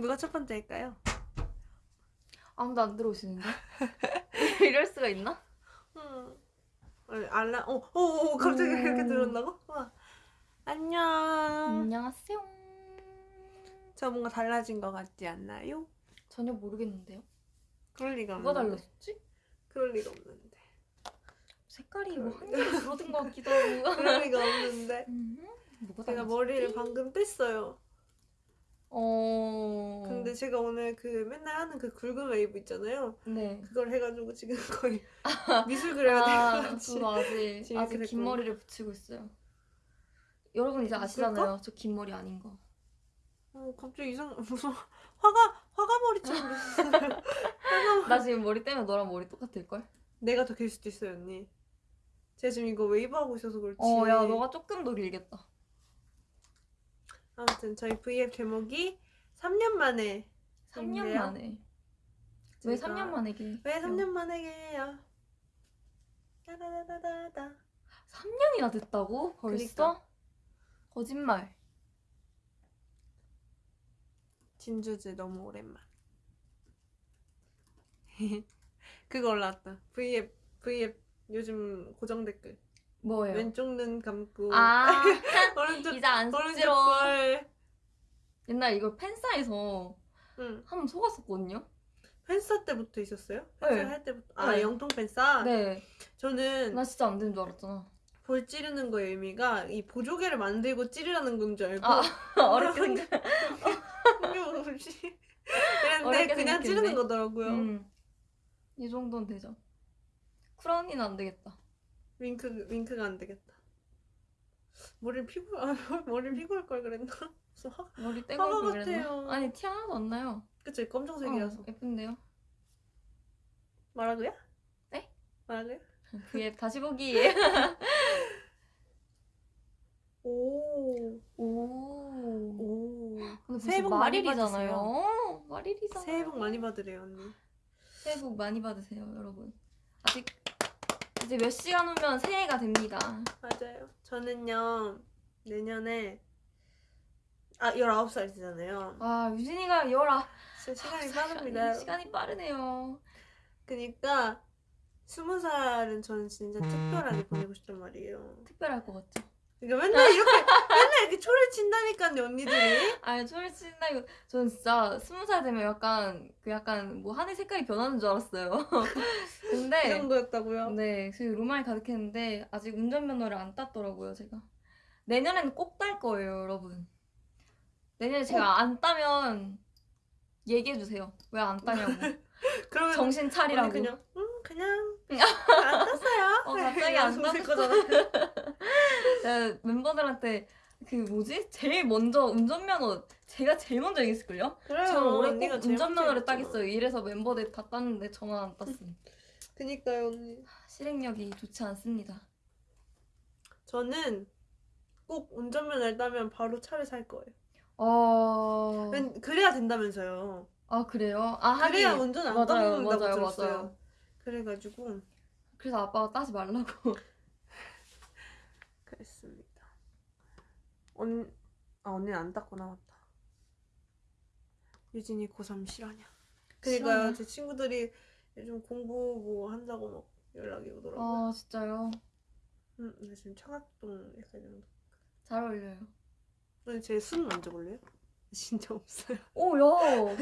누가 첫 번째일까요? 아무도 안 들어오시는데? 이럴 수가 있나? 음. 어, 알람, 어, 어, 어, 갑자기 음. 들었나고? 와. 안녕. 안녕하세요. 저 뭔가 달라진 것 같지 않나요? 전혀 모르겠는데요. 그럴 리가 없는데. 달랐지? 그럴 리가 없는데. 색깔이 뭐 한 개로 줄어든 것 같기도 하고. 그럴 리가 없는데. 음, 뭐가 달라졌지? 머리를 방금 뺐어요. 어. 근데 제가 오늘 그 맨날 하는 그 굵은 웨이브 있잖아요. 네. 그걸 해가지고 지금 거의 미술 그려야 아, 될것 같이. 저도 아직 아직 긴. 머리를 붙이고 있어요. 여러분 이제 아시잖아요. 저 긴 머리 아닌 거. 어, 갑자기 이상 무슨 화가 화가 머리처럼. 나 지금 머리 떼면 너랑 머리 똑같을 걸? 내가 더 길 수도 있어요, 언니. 제가 지금 이거 웨이브 하고 있어서 그렇지. 어, 야, 너가 조금 더 길겠다. 아무튼 저희 V앱 제목이 3년 만에 3년 인데요. 만에. 왜 제가- 3년 만에 길? 왜 3년 만에 게요? 따다다다다다. 3년이나 됐다고? 벌써? 그니까. 거짓말. 진주즈 너무 오랜만. 그거 올라왔다. V앱 V앱 요즘 고정 댓글. 뭐예요? 왼쪽 눈 감고 아, 오른쪽 이제 안 쑥스러워. 걸. 옛날 이걸 팬싸에서 응. 한번 속았었거든요? 팬싸 때부터 있었어요? 네. 팬싸 할 때부터. 아 네. 영통 팬싸. 네. 저는 나 진짜 안 되는 줄 알았잖아. 볼 찌르는 거의 의미가 이 보조개를 만들고 찌르라는 건 줄 알고 아, 어렵게 생각. 그랬는데 어렵게 그냥 생각했네. 찌르는 거더라고요. 음. 이 정도는 되죠. 크라운이는 안 되겠다. 윙크 윙크가 안 되겠다. 머리를 피고 아, 머리를 피고 할걸 그랬나? 무슨 화 머리 떼고 화가 그랬나? 같아요. 아니 티 하나도 안 나요. 그치 검정색이라서 어, 예쁜데요? 말하고요? 네? 말하고요? 그게 다시 보기. 오. 오. 오. 근데 새해 복 말일이잖아요. 말일이잖아요. 새해 복 많이 받으래요 언니. 새해 복 많이 받으세요, 여러분. 아직 이제 몇 시간 후면 새해가 됩니다. 맞아요. 저는요 내년에 아 19살이잖아요. 아, 유진이가 열아. 진짜 시간이 빠릅니다. 시간이 빠르네요. 그니까 스무 살은 저는 진짜 특별하게 보내고 싶단 말이에요. 특별할 것 같죠? 그러니까 맨날 이렇게 맨날 이렇게 초를 친다니까요 언니들이. 아니, 소리 친다 이거 저는 진짜 스무 살 되면 약간 그 약간 뭐 하늘 색깔이 변하는 줄 알았어요. 그 근데 정도였다고요. 네, 그 로망이 가득했는데 아직 운전면허를 안 땄더라고요, 제가. 내년에는 꼭 딸 거예요, 여러분. 내년에 제가 안 따면 얘기해 주세요. 왜 안 따냐고. 그러면 정신 차리라고. 그냥 음 그냥 안 땄어요. 어, 갑자기 안. 제가 멤버들한테 그 뭐지? 제일 먼저 운전면허 제가 제일 먼저 얘기했을걸요? 그래요. 저는 올해 꼭 운전면허를. 따겠어요. 이래서 멤버들 다 땄는데 저만 안 땄음. 그니까요 언니. 실행력이 좋지 않습니다. 저는 꼭 운전면허를 따면 바로 차를 살 거예요. 어... 웬- 그래야 된다면서요. 아 그래요? 아 하긴 그래야 운전 안 맞아요, 맞아요. 맞아요. 그래가지고 그래서 아빠가 따지 말라고. 그랬습니다. 언, 아 언니는 안 땄구나 맞다. 유진이 고3 실화냐. 그니까요 실화냐? 제 친구들이 요즘 공부 뭐 한다고 막 연락이 오더라고요. 아 진짜요? 음, 근데 지금 청학동 약간 이런 거. 잘 어울려요. 근데 제순 만져볼래요? 진짜 없어요. 오 야.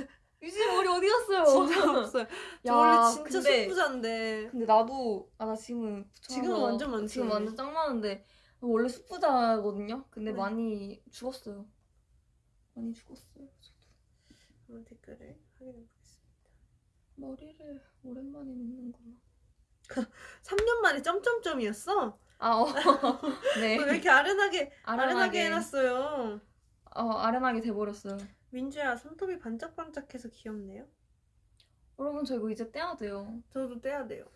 유진 머리 어디 갔어요? 진짜 없어요. 저 야, 원래 진짜 근데- 숙부자인데 근데 나도 아 나 지금은 지금은 완전 많지. 지금 완전 짱 많은데 원래 숙부자거든요. 근데 네. 많이 죽었어요. 많이 죽었어요. 저도. 한번 댓글을 확인해 보겠습니다. 머리를 오랜만에 묶는구나. 3년 만에 점점점이었어? 아 어. 네. 왜 이렇게 아련하게 아련하게 아련하게 해놨어요? 어 아련하게 돼버렸어요. 민주야 손톱이 반짝반짝해서 귀엽네요. 여러분 저 이거 이제 떼야 돼요. 저도 떼야 돼요.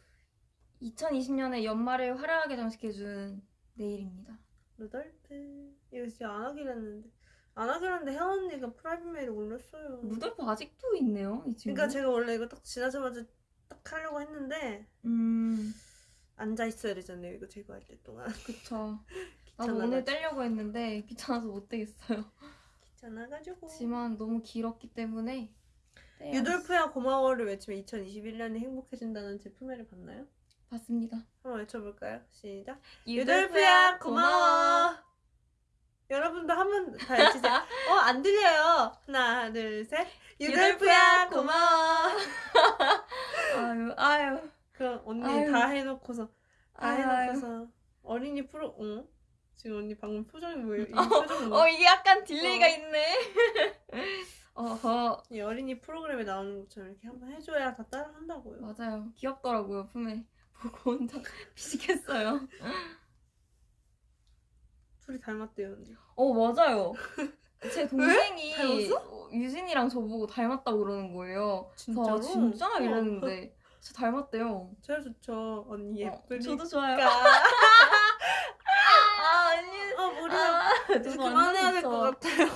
2020년에 연말을 화려하게 장식해준 네일입니다. 루돌프 이거 진짜 안 하기로 했는데 안 하기로 했는데 혜원 언니가 private mail을 올렸어요. 루돌프 아직도 있네요 이 친구. 그러니까 제가 원래 이거 딱 지나자마자 딱 하려고 했는데 음 앉아 있어야 되잖아요. 이거 제거할 때 동안 그쵸. 나도. 오늘 떼려고 했는데 귀찮아서 못 떼겠어요. 않아가지고 지만 너무 길었기 때문에 유돌프야 고마워를 외치면 2021년이 행복해진다는 제 품에를 봤나요? 봤습니다. 한번 외쳐볼까요? 시작 유돌프야 유돌프야 고마워 여러분도 한번 다 외치세요 어 안 들려요 하나 둘셋 유돌프야 고마워 아유 아유 그럼 언니 아유. 다 해놓고서 다 아유. 해놓고서 어린이 프로 응? 지금 언니 방금 표정이 뭐예요? 이 표정 어 뭐? 이게 약간 delay가 어. 있네. 어허 이 어린이 프로그램에 나오는 것처럼 이렇게 한번 해줘야 다 따라한다고요. 맞아요. 귀엽더라고요 품에 보고 혼자 피식했어요. 둘이 닮았대요 언니. 어 맞아요. 제 동생이? 어, 유진이랑 저보고 닮았다고 그러는 거예요. 진짜로? 저 아, 진짜 어. 이랬는데 진짜 닮았대요. 제일 좋죠 언니 어, 예쁘니까. 저도 좋아요. 아 아, 이제 그만해야 될 것. 같아요.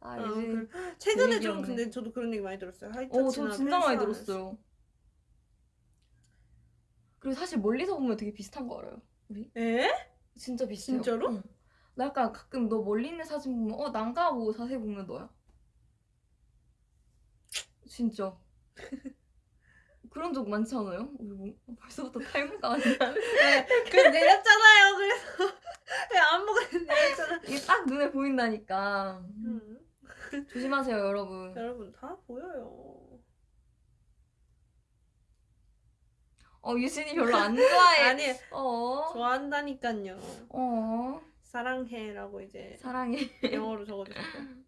아 아, 유진. 그- 최근에 좀 귀엽네. 근데 저도 그런 얘기 많이 들었어요. 어, 하이터치나 저 진짜 많이 들었어요. 그리고 사실 멀리서 보면 되게 비슷한 거 알아요. 하면서. 에? 진짜 비슷해요. 진짜로? 응. 나 약간 가끔 너 멀리 있는 사진 보면 어 난가 하고 자세히 보면 너야. 진짜. 그런 적 많지 않아요? 뭐, 벌써부터 탈모가 아니야. 그 내렸잖아요. 그래서 왜 안무가 내렸잖아. 이게 딱 눈에 보인다니까. 음. 조심하세요, 여러분. 여러분 다 보여요. 어, 유진이 별로 안 좋아해. 아니 어. 좋아한다니까요. 어. 사랑해라고 이제 사랑해. 영어로 적어주셨고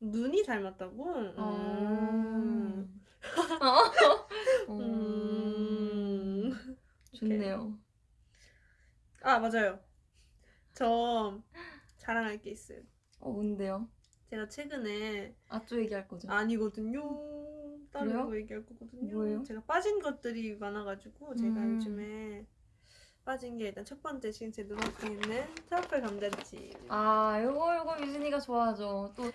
눈이 닮았다고? 음. 음. 음. 음. 좋네요. 아 맞아요. 저 자랑할 게 있어요. 어, 뭔데요? 제가 최근에 아쪼 얘기할 거죠? 아니거든요. 다른 그래요? 거 얘기할 거거든요. 뭐예요? 제가 빠진 것들이 많아가지고 제가 음. 요즘에 빠진 게 일단 첫 번째 지금 제 눈앞에 있는 트러플 감자칩. 아, 요거 요거 유진이가 좋아하죠. 또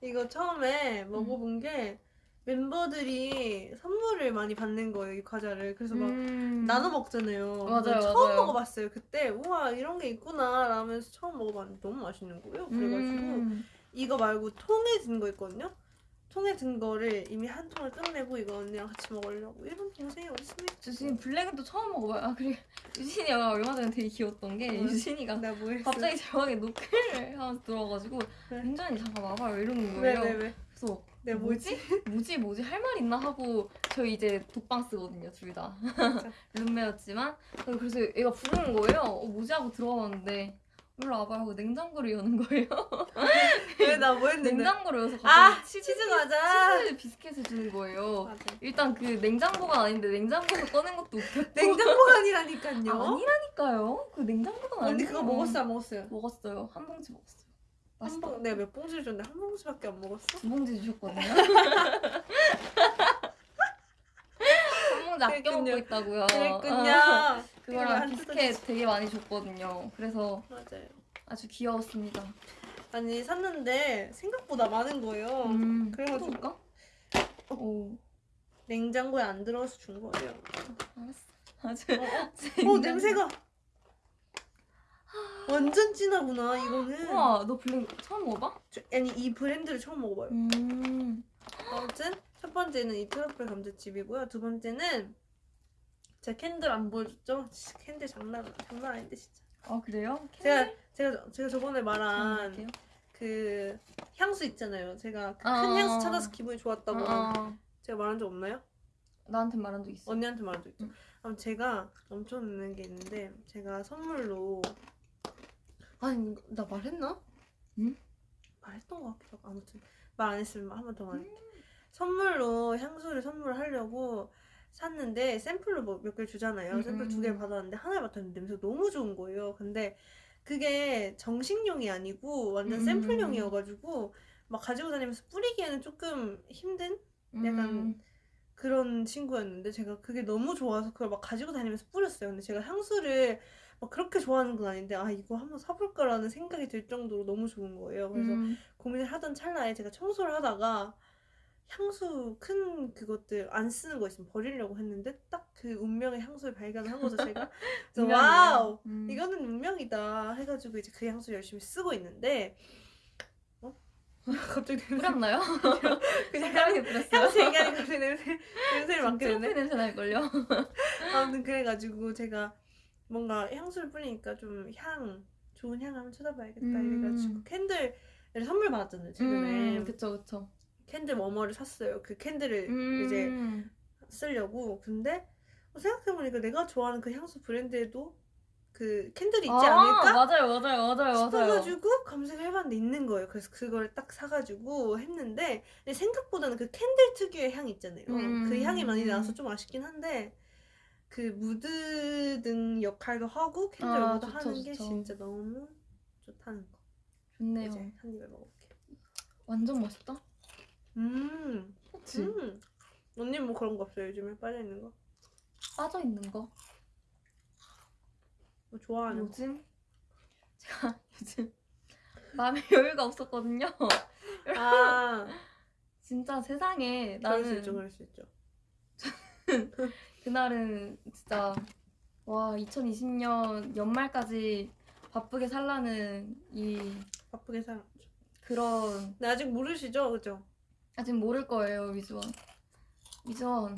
이거 처음에 먹어본 게 멤버들이 선물을 많이 받는 거예요 이 과자를. 그래서 막 음. 나눠 먹잖아요. 맞아요, 처음 맞아요. 먹어봤어요. 그때 우와 이런 게 있구나 라면서 처음 먹어봤는데 너무 맛있는 거예요. 그래가지고 음. 이거 말고 통에 든 거 있거든요. 통에 든 거를 이미 한 통을 끝내고 이거 언니랑 같이 먹으려고 이런 동생이 어디 있습니까? 저 지금 블랙은 또 처음 먹어봐요. 아, 그리고 유진이가 얼마 전에 되게 귀여웠던 게 응. 유진이가 나 뭐했어? 갑자기 제 방에 노크를 하면서 들어와가지고 네. 민전이 잠깐 와봐요 이러는 왜 거예요. 왜 왜? 그래서 내가 뭐지? 뭐지 뭐지 할 말 있나 하고 저희 이제 독방 쓰거든요 둘 다 룸메였지만 그래서 얘가 부르는 거예요 어, 뭐지 하고 들어왔는데 일로 와봐요 하고 냉장고를 여는 거예요 왜 나 뭐 했는데? 냉장고를 여서 아 치즈, 치즈 과자. 치즈 비스켓을 주는 거예요 맞아. 일단 그 냉장고가 아닌데 냉장고에서 꺼낸 것도 웃겼고 냉장고가 아니라니까요. 아, 아니라니까요 그 냉장고가 언니 아니에요 그거 먹었어 안 먹었어요? 먹었어요 한 봉지 먹었어요 한 봉, 내가 몇 봉지를 줬는데 한 봉지밖에 안 먹었어? 두 봉지 주셨거든요 한 봉지 아껴 먹고. 있다고요 그랬군요. 어. 이걸 그거랑 안 비스켓 되게 많이 줬거든요. 그래서 맞아요. 아주 귀여웠습니다. 아니 샀는데 생각보다 많은 거예요. 음, 그래가지고- 해볼까? 오, 냉장고에 안 들어가서 준 거예요. 알았어. 아주 어, 어 냄새가 완전 진하구나 이거는. 우와, 너 블랙 처음 먹어봐? 저- 아니 이 브랜드를 처음 먹어봐요. 음, 아무튼 첫 번째는 이 트러플 감자칩이고요. 두 번째는 제가 candle 안 보여줬죠? candle 장난 장난 아닌데 진짜. 아 그래요? 제가 제가 저- 제가 저번에 말한. 그 향수 있잖아요. 제가 그 큰 어. 향수 찾아서 기분이 좋았다고 어, 어. 제가 말한 적 없나요? 나한테 말한 적 있어. 언니한테 말한 적 있죠. 응. 그럼 제가 엄청 있는 게 있는데 제가 선물로 아니 나 말했나? 응? 말했던 것 같기도 하고 아무튼 말 안 했으면 한 번 더 말할게. 선물로 향수를 선물하려고 샀는데 샘플로 뭐 몇 개를 주잖아요. 음, 샘플 음, 두 개를 음. 받았는데 하나를 맡았는데 냄새가 너무 좋은 거예요. 근데 그게 정식용이 아니고 완전 음. 샘플용이어가지고 막 가지고 다니면서 뿌리기에는 조금 힘든 약간 음, 그런 친구였는데 제가 그게 너무 좋아서 그걸 막 가지고 다니면서 뿌렸어요. 근데 제가 향수를 막 그렇게 좋아하는 건 아닌데 아 이거 한번 사볼까라는 생각이 들 정도로 너무 좋은 거예요. 그래서 음, 고민을 하던 찰나에 제가 청소를 하다가 향수 큰 그것들 안 쓰는 거 있으면 버리려고 했는데 딱 그 운명의 향수를 발견한 거죠 제가. 그래서. 와우 음. 이거는 운명이다 해가지고 이제 그 향수 열심히 쓰고 있는데 어? 갑자기 냄새 뿌렸나요? 그냥 색깔하게 뿌렸어요. 향수 얘기하니까 갑자기 냄새 냄새를 맡게 되네. 냄새 날걸요? 아무튼 그래가지고 제가 뭔가 향수를 뿌리니까 좀 향 좋은 향 한번 찾아봐야겠다 음. 이래가지고 candle을 선물 받았잖아요 최근에 음, 그쵸 그쵸. candle warmer를 샀어요 그 candle을 음. 이제 쓰려고 근데 어, 생각해보니까 내가 좋아하는 그 향수 브랜드에도 그 candle이 있지 아, 않을까 맞아요 맞아요 맞아요 맞아요. 싶어가지고 검색을 해봤는데 있는 거예요 그래서 그걸 딱 사가지고 했는데 생각보다는 그 candle 특유의 향이 있잖아요 음. 그 향이 많이 나와서 좀 아쉽긴 한데 그 무드 등 역할도 하고 candle 아, 좋죠, 하는 게 좋죠. 진짜 너무 좋다는 거 좋네요. 이제 한 입에 먹어볼게 완전 맛있다. 음, 그치? 음. 언니 뭐 그런 거 없어요 요즘에 빠져 있는 거? 빠져 있는 거. 뭐 좋아하는 거? 요즘 제가 요즘 마음의 여유가 없었거든요. 아 진짜 세상에 그럴 수 나는 있죠 그럴 수 있죠 그날은 진짜 와 2020년 연말까지 바쁘게 살라는 이 바쁘게 살았죠 그런 근데 아직 모르시죠 그죠? 아직 모를 거예요 위즈원 위즈원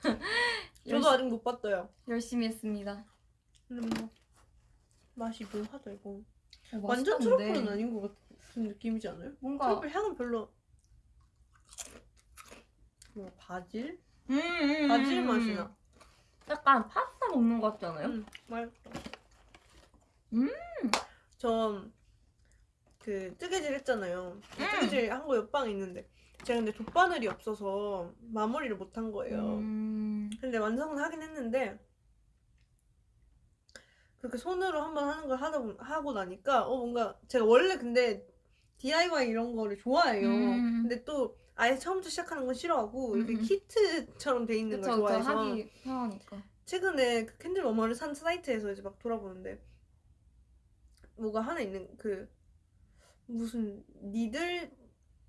저도 아직 못 봤어요 열심히 했습니다 근데 뭐 맛이 묘하다 이거 어, 완전. 트러플은 아닌 것 같은 느낌이지 않아요? 뭔가 트러플 향은 별로 뭐 바질? 음, 음, 바질 음, 맛이 음. 나 약간 파스타 먹는 것 같지 않아요? 음, 맛있다 음. 저 그 뜨개질 했잖아요 음. 뜨개질 한 거 옆방에 있는데 제가 근데 돗바늘이 없어서 마무리를 못 한 거예요 음, 근데 완성은 하긴 했는데 그렇게 손으로 한번 하는 걸 하다 보, 하고 나니까 어 뭔가 제가 원래 근데 DIY 이런 거를 좋아해요. 음. 근데 또 아예 처음부터 시작하는 건 싫어하고 이렇게 음. 키트처럼 돼 있는 그쵸 걸 좋아해서 하기 편하니까 최근에 그 캔들 워머를 산 사이트에서 이제 막 돌아보는데 뭐가 하나 있는 그 무슨 니들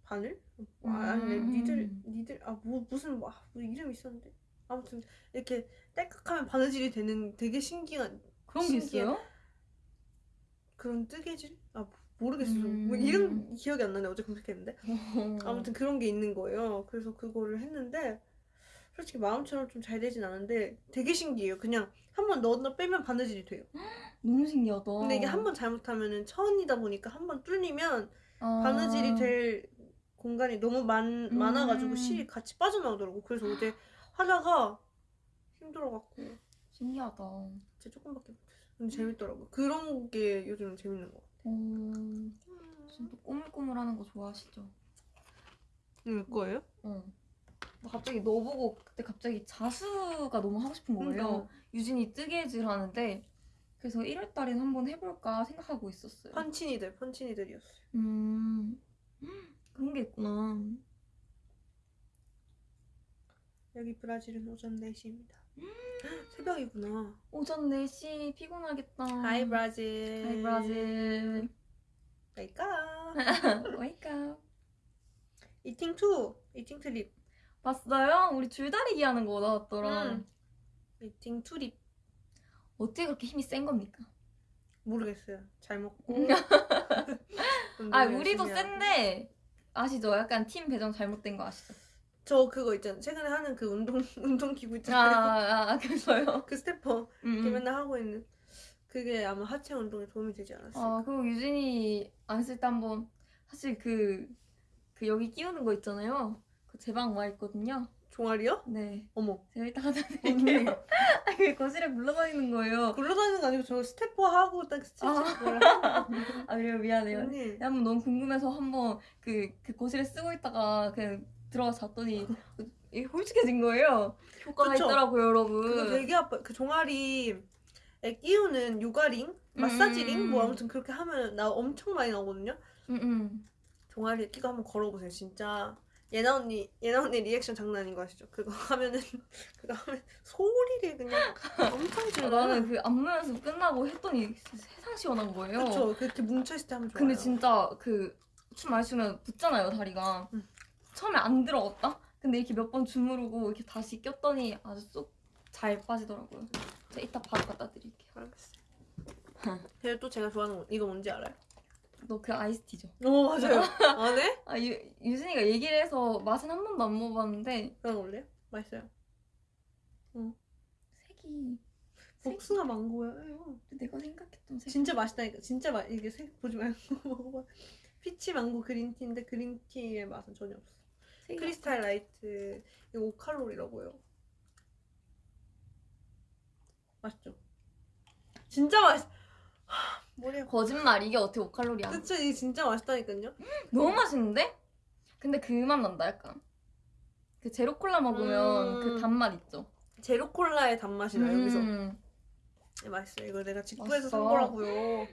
바늘? 아, 아니네 음. 니들 니들 아뭐 무슨 뭐, 아, 뭐 이름 있었는데 아무튼 이렇게 딸깍하면 바느질이 되는 되게 신기한 그런 게 신기해. 있어요? 그런 뜨개질? 아 모르겠어요. 음. 뭐 이름 기억이 안 나네 어제 검색했는데 아무튼 그런 게 있는 거예요. 그래서 그거를 했는데 솔직히 마음처럼 좀 잘 되진 않은데 되게 신기해요. 그냥 한 번 넣었다 빼면 바느질이 돼요. 너무 신기하다 근데 이게 한 번 잘못하면은 천이다 보니까 한 번 뚫리면 아. 바느질이 될 공간이 너무 많, 음. 많아가지고 실이 같이 빠져나오더라고. 그래서 어제 하다가 힘들어갖고 신기하다 진짜 조금밖에 못했어. 근데 재밌더라고. 그런 게 요즘 재밌는 거 같아. 음, 진짜 꼬물꼬물하는 거 좋아하시죠? 일 거예요? 어. 나 갑자기 너 보고 그때 갑자기 자수가 너무 하고 싶은 거예요. 그러니까. 유진이 뜨개질 하는데 그래서 1월 달엔 한번 해볼까 생각하고 있었어요. punch needle, punch needle이었어요. 음 그런 게 있구나. 여기 브라질은 오전 4시입니다. 새벽이구나. 오전 4시 피곤하겠다. Hi 브라질. Hi 브라질. 그러니까 wake up. Eating Trip, Eating Trip. 봤어요? 우리 줄다리기 하는 거 나왔더라. 음. Eating Trip. 어떻게 그렇게 힘이 센 겁니까? 모르겠어요. 잘 먹고. 운동 아 우리도. 센데 아시죠? 약간 팀 배정 잘못된 거 아시죠? 저 그거 있잖아. 최근에 하는 그 운동 운동 기구 아, 있잖아요. 아, 아 그래서요? 그 stepper 음, 이렇게 음. 맨날 하고 있는 그게 아마 하체 운동에 도움이 되지 않았을까. 아, 그리고 유진이 안쓸때 한번 사실 그, 그 여기 끼우는 거 있잖아요. 그 제 방 와 있거든요. 종아리요? 네. 어머. 제가 이따가 드릴게요. 아, 그 거실에 굴러다니는 거예요. 굴러다니는 거 아니고 저 stepper 하고 딱 스트레칭 아. 아, 그래요. 미안해요. 언니. 한번 너무 궁금해서 한번 그, 그 거실에 쓰고 있다가 그냥 들어가서 잤더니 이게 홀쭉해진 거예요. 효과가 그쵸? 있더라고요, 여러분. 그거 되게 아파. 그 종아리 에 끼우는 요가링, 마사지링 음. 뭐 아무튼 그렇게 하면 나 엄청 많이 나오거든요. 응, 응. 종아리에 끼고 한번 걸어보세요. 진짜 예나 언니 예나 언니 리액션 장난 아닌 거 아시죠? 그거 하면은 그거 하면 소리를 그냥 엄청 아, 질러. 나는 그 안무 연습 끝나고 했더니 세상 시원한 거예요. 그쵸. 그렇게 뭉쳐 있을 때 하면 좋아요. 근데 진짜 그 춤 많이 추면 붙잖아요 다리가. 응. 처음에 안 들어갔다. 근데 이렇게 몇 번 주무르고 이렇게 다시 꼈더니 아주 쏙 잘 빠지더라고요. 제가 이따 바로 갖다 드릴게요. 알겠어요. 그리고 또 제가 좋아하는 거 이거 뭔지 알아요? 너 그 아이스티죠? 어 맞아요. 아 네? 아 유, 유진이가 얘기를 해서 맛은 한 번도 안 먹어봤는데 거 올래요? 맛있어요. 색이 복숭아 망고예요. 내가 생각했던 색. 진짜 맛있다니까. 진짜 맛 이게 색 보지 말고 먹어봐. 피치 망고 그린티인데 그린티의 맛은 전혀 없어. Crystal Light 이거 5칼로리라고요. 맛있죠? 진짜 맛있. 하, 머리가 거짓말 이게 어떻게 5칼로리야? 그쵸 이게 진짜 맛있다니까요. 너무 맛있는데? 근데 그 맛 난다 약간. 그 제로 콜라 먹으면 음. 그 단맛 있죠. 제로 콜라의 단맛이 나요 여기서. 음, 네, 맛있어요. 이거 내가 직구에서 산. 거라고요.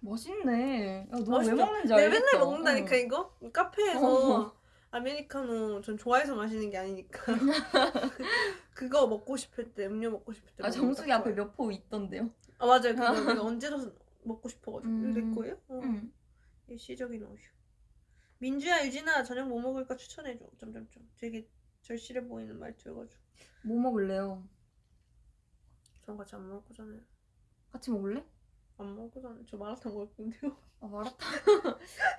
맛있네. 야, 너왜 맛있죠? 먹는지 내가 알겠어. 맨날 먹는다니까 응. 이거 카페에서 어. 아메리카노 전 좋아해서 마시는 게 아니니까 그거 먹고 싶을 때 음료 먹고 싶을 때 아 정수기 딱 앞에. 몇 포 있던데요. 아 맞아요 그거 내가 언제도 먹고 싶어가지고 음. 내 거예요? 어. 응. 일시적인 어휴 민주야 유진아 저녁 뭐 먹을까 추천해줘 점점점 되게 절실해 보이는 말투여가지고 뭐 먹을래요? 전 같이 안 먹을 거잖아요 같이 먹을래? 안 먹을 거잖아요 저 마라탕 먹을 건데요 아 마라탕.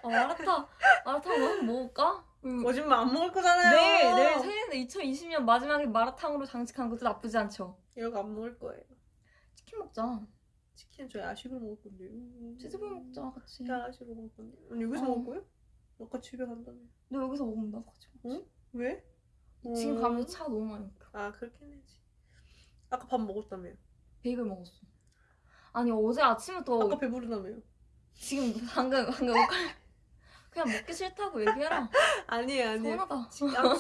아 마라탕. 마라탕 뭐 먹을까? 음. 거짓말 안 먹을 거잖아요 내일 내일 새해인데 2020년 마지막에 마라탕으로 장식한 것도 나쁘지 않죠. 이거 안 먹을 거예요 치킨 먹자. 치킨 저희 야식으로 먹을 건데요 치즈볼 먹자 같이. 야식으로 먹을 건데 언니 여기서 어. 먹을 거예요? 아까 집에 간다며 너 여기서 먹으면 나도 같이. 응? 왜? 지금 음. 가면 차 너무 많이 막혀. 아 그렇긴 해지 아까 밥 먹었다며 베이글 먹었어. 아니 어제 아침부터 아까 배부르다며요 지금 방금 방금 그냥 먹기 싫다고 얘기해라. 아니에요 아니에요 서운하다. 아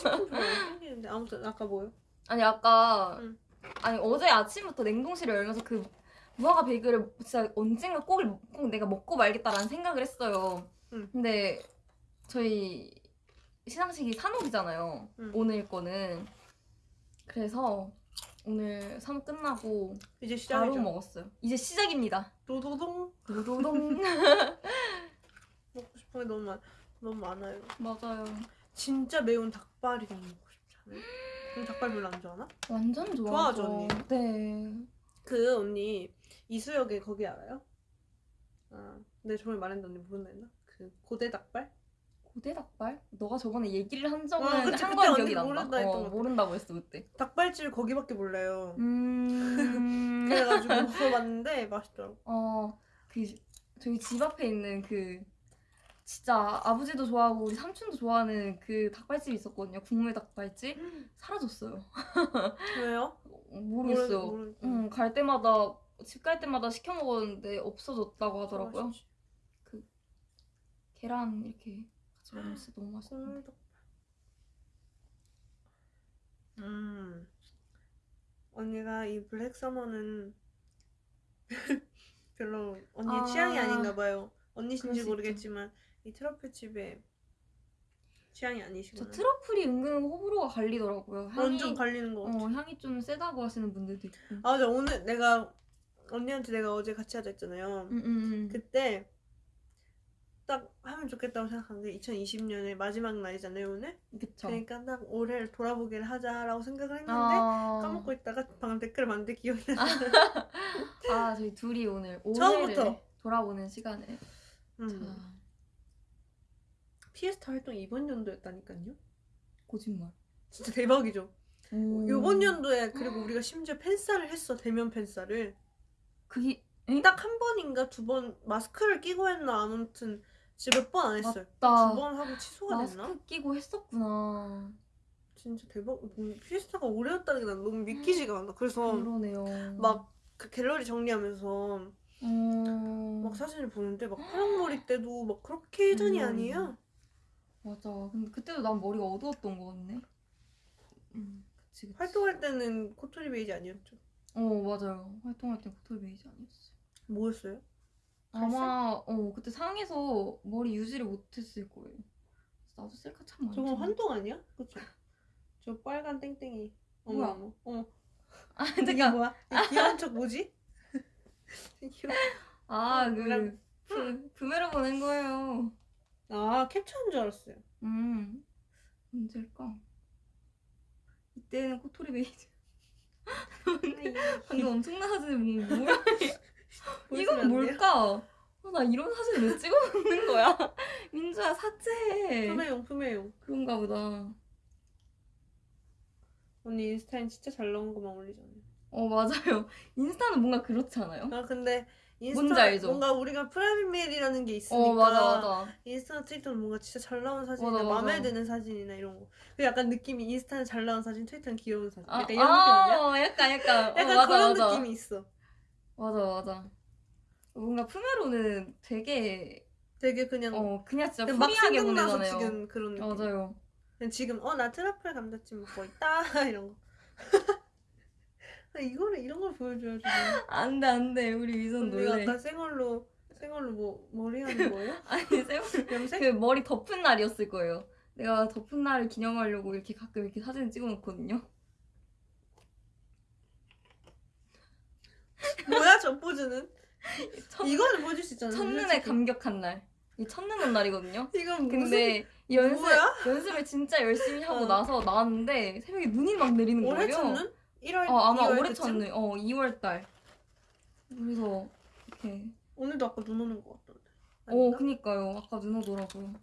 치킨 아무튼 아까 뭐요? 아니 아까 응. 아니 어제 아침부터 냉동실을 열면서 그 무화과 베이글을 진짜 언젠가 꼭, 꼭 내가 먹고 말겠다라는 생각을 했어요. 응. 근데 저희 시상식이 산옥이잖아요. 응. 오늘 거는 그래서 오늘 산옥 끝나고 이제 바로 시작이죠 먹었어요. 이제 시작입니다. 도도동 도도동 먹고 싶은 게 너무 많 너무 많아요 맞아요. 진짜 매운 닭발이 너무 먹고 않아요? 언니 닭발 별로 안 좋아하나? 완전 좋아하죠. 좋아하죠, 언니? 네. 그 언니 이수역에 거기 알아요? 아, 내 저번에 말했는데 언니 모른다 했나? 그 고대 닭발? 고대 닭발? 너가 저번에 얘기를 한 적은 어, 그치, 한 그때 건 언니 기억이 난다. 모른다 어. 모른다고 했어 그때. 닭발집 거기밖에 몰라요 음. 그래가지고 먹어봤는데 맛있더라고 어, 그 저희 집 앞에 있는 그 진짜 아버지도 좋아하고 우리 삼촌도 좋아하는 그 닭발집이 있었거든요. 국물 닭발집 사라졌어요. 왜요? 모르겠어요. 모르- 모르- 응, 갈 때마다 집 갈 때마다 시켜 먹었는데 없어졌다고 하더라고요. 맛있지. 계란 이렇게 같이 먹으면 진짜 너무 닭발 음 언니가 이 블랙 서머는 별로 언니의 아. 취향이 아닌가 봐요 언니신지 수 모르겠지만 이 트러플 집의 취향이 저 아니시구나 트러플이 은근 호불호가 갈리더라고요. 향이 완전 갈리는 거 같아 어, 향이 좀 세다고 하시는 분들도 있고. 아 맞아 오늘 내가 언니한테 내가 어제 같이 하자 했잖아요 음, 음, 음. 그때 딱 하면 좋겠다고 생각한 게 2020년의 마지막 날이잖아요 오늘 그쵸. 그러니까 딱 올해를 돌아보기를 하자라고 생각을 했는데 아, 까먹고 있다가 방금 댓글 봤는데 기억이 나 아, 저희 둘이 오늘 처음부터. 돌아보는 시간을. 음. 자, 피에스타 활동 이번 연도였다니까요 거짓말. 진짜 대박이죠 오. 이번 연도에 그리고 우리가 심지어 팬싸를 했어 대면 팬싸를 그게 딱 한 번인가 두 번 마스크를 끼고 했나 아무튼 진짜 몇 번 안 했어요 맞다. 두 번 하고 취소가 됐나? 마스크 끼고 했었구나. 진짜 대박 음, 피에스타가 올해였다는 게 난 너무 믿기지가 않아 그래서 그러네요. 막 그 갤러리 정리하면서 음... 막 사진을 보는데 막 파랑머리 때도 막 그렇게 예전이 음. 아니야 맞아. 근데 그때도 난 머리가 어두웠던 거 같네. 음, 그치, 그치. 활동할 때는 코토리 베이지 아니었죠? 어, 맞아요. 활동할 때 코털 베이지 아니었어. 뭐였어요? 아마 어 그때 상에서 머리 유지를 못했을 거예요. 나도 셀카 참. 저건 찍었는데. 환동 아니야? 그쵸? 저 빨간 땡땡이 어머 뭐야? 어머 어머 아 이게 잠깐. 뭐야? 이 귀여운 척 뭐지? 귀여워. 아그 몰라. 그, 구매로 보낸 거예요. 아 캡처한 줄 알았어요 음. 언제일까? 이때는 코토리 베이지. 방금 엄청난 사진을 본 뭐야? 이건 뭘까? 아, 나 이런 사진 왜 찍어놓는 거야? 민주야 삭제해. 품에용 품에용. 그런가 보다. 언니 인스타엔 진짜 잘 나온 것만 올리잖아요. 어 맞아요. 인스타는 뭔가 그렇지 않아요? 아 근데 인스타? 뭔가 우리가 private 메일이라는 게 있으니까 어 맞아 맞아. 인스타 트위터는 뭔가 진짜 잘 나온 사진이나 맞아. 마음에 드는 사진이나 이런 거. 그 약간 느낌이 인스타는 잘 나온 사진, 트위터는 귀여운 사진. 아, 약간 이런 느낌 아니야? 아, 약간 약간 어, 약간 맞아 그런 맞아. 느낌이 있어. 맞아 맞아. 뭔가 프메로는 되게 되게 그냥 어 그냥 진짜 그냥 막 생각나서 보내잖아요. 지금 그런 느낌. 맞아요. 그냥 지금 어 나 트러플 감자찜 먹고 있다 이런 거. 아, 이거를 이런 걸 보여줘야지. 안돼 안돼 우리 위선 놀래. 아까 생얼로 생얼로 뭐 머리 하는 거예요? 아니 쌤 염색? 그 머리 덮은 날이었을 거예요. 내가 덮은 날을 기념하려고 이렇게 가끔 이렇게 사진 찍어놓거든요. 뭐야 저 포즈는? 첫, 이거는 보여줄 수 있잖아. 첫눈에. 감격한 날. 이 첫눈 온 날이거든요. 이건 무슨 근데 이 연습 뭐야? 연습을 진짜 열심히 하고 어. 나서 나왔는데 새벽에 눈이 막 내리는 거예요. 올해 첫눈? 1월 어 아마 2월 올해? 첫눈. 어 2월 달. 그래서 이렇게. 오늘도 아까 눈 오는 것 같던데. 어 아닌가? 그니까요. 아까 눈 오더라고요.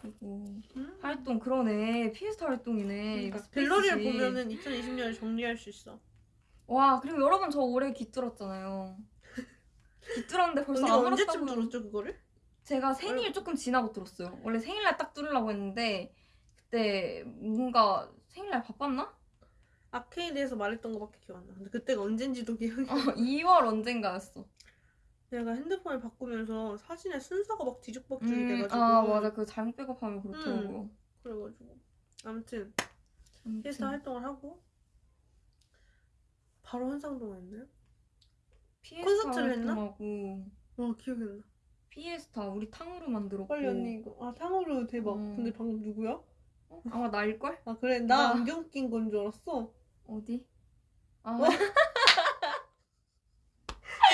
그리고 음? 활동 그러네. 피에스타 활동이네. 그러니까 갤러리를. 보면은 2020년을 정리할 수 있어. 와 그리고 여러분 저 올해 귀뚫었잖아요. 귀뚫었는데 벌써 안 언제쯤 울었다고. 들었죠 그거를? 제가 생일 조금 지나고 들었어요. 원래 생일날 딱 뚫으려고 했는데 그때 뭔가 생일날 바빴나? 아케이드에서 말했던 거밖에 기억 안 나. 근데 그때가 언젠지도 기억이. 어, 2월 언젠가였어. 내가 핸드폰을 바꾸면서 사진의 순서가 막 뒤죽박죽이 음, 돼가지고. 아 맞아 그 잘못 백업하면 그렇더라고요. 그래가지고 아무튼. 피에스타 활동을 하고 바로 한상동 했나요? 피에스타 콘서트를 했나? 활동하고 어 기억이 안 나. 피에스타 우리 탕으로 만들었고 빨리 언니 이거 아 탕후루 대박. 음. 근데 방금 누구야? 어? 아마 나일걸? 아 그래 나 나. 안경 낀 건 줄 알았어. 어디? 아, 어?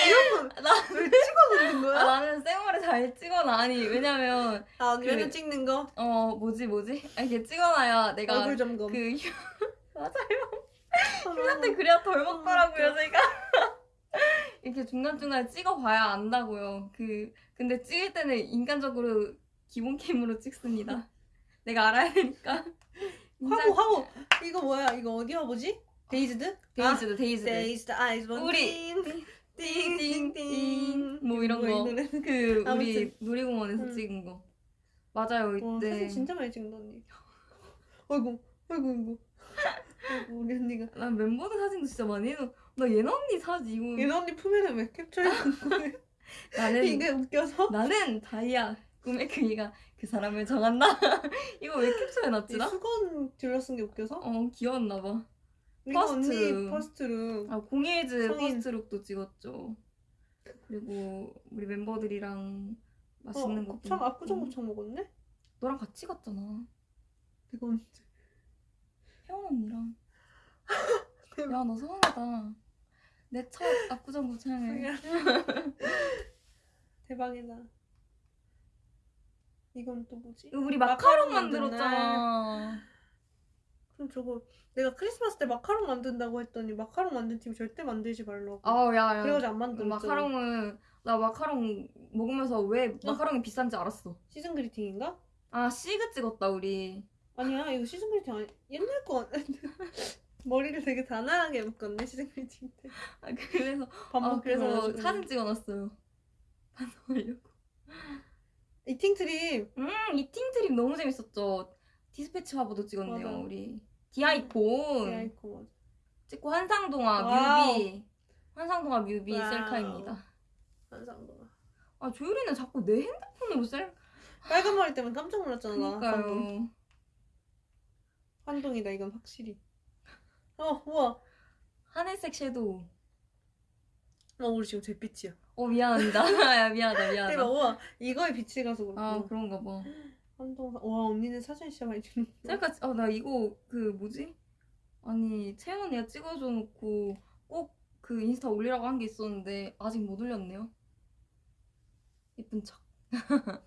이런 건왜 찍어 놓는 아, 거야? 나는 쌩얼을 잘 찍어놔 아니 왜냐면 아 언니 그- 찍는 거 어 뭐지 뭐지? 아, 이렇게 찍어놔야 내가 얼굴 점검. 그 휴- 맞아요 아, 휴가 때 그래야 덜 어, 먹더라고요 제가 이렇게 중간중간 찍어봐야 안다고요 그 근데 찍을 때는 인간적으로 기본 cam으로 찍습니다 내가 알아야 되니까 하고 하고 이거 뭐야? 이거 어디 와보지? Dazed? Dazed Dazed. Dazed. 아이즈 우리. 띵띵띵 뭐 이런 거. 노래. 그 우리. 놀이공원에서 음. 찍은 거. 맞아요 와 이때. 사진 진짜 많이 찍는다 언니. 아이고 아이고 아이고. 아이고 우리 언니가. 난 멤버들 사진도 진짜 많이 해놓 나 예나 언니 사진 이거. 예나 언니 프메는 왜 캡처해 놓은 거예요? 나는 이게 웃겨서? 나는 다이아 꿈의 크기가 그 사람을 정한다 이거 왜이 캡처해놨지 나? 수건 들러쓴 게 웃겨서 어 귀여웠나봐 이거 First. 언니 First로 아 공예즈 성인. First Look도 찍었죠 그리고 우리 멤버들이랑 맛있는 어, 것도 곱창 먹고. 압구정 곱창 먹었네? 너랑 같이 갔잖아 내가 언제 혜원 언니랑. 야 너 서운하다 내 첫 압구정 곱창을 대박이다 이건 또 뭐지? 우리 마카롱 마카롱 만들었잖아. 그럼 저거 내가 크리스마스 때 마카롱 만든다고 했더니 마카롱 만든 팀 절대 만들지 말라고. 아우 야야. 그래가지고 안 만들었잖아. 마카롱은 나 마카롱 먹으면서 왜 마카롱이 비싼지 알았어. 시즌 그리팅인가? 아 시그 찍었다 우리. 아니야 이거 season greeting 아니 옛날 거 머리를 되게 단아하게 묶었네 season greeting 때. 아 그래서 밥아 먹고 그래서. 사진 찍어놨어요. 반성하려고 eating trip. 음 eating trip 너무 재밌었죠. 디스패치 화보도 찍었네요 맞아. 우리. D-icon 디아이콘 맞아 찍고 환상동화 wow. 뮤비. 환상동화 뮤비 wow. 셀카입니다. 한상도가 아 조율이는 자꾸 내 핸드폰으로 셀 빨간 머리 때문에 깜짝 놀랐잖아. 그니까요. 환동이다 이건 확실히. 어 우와. 하늘색 섀도우 어 우리 지금 잿빛이야 어 미안합니다 야 미안하다 대박 미안하다 우와 이거에 빛이 가서 아 그렇구나 그런가 봐 환동 와 언니는 사진 진짜 많이 찍는 셀카 아나 이거 그 뭐지 아니 채연 언니가 찍어줘 놓고 꼭 그 인스타 올리라고 한 게 있었는데 아직 못 올렸네요 예쁜 척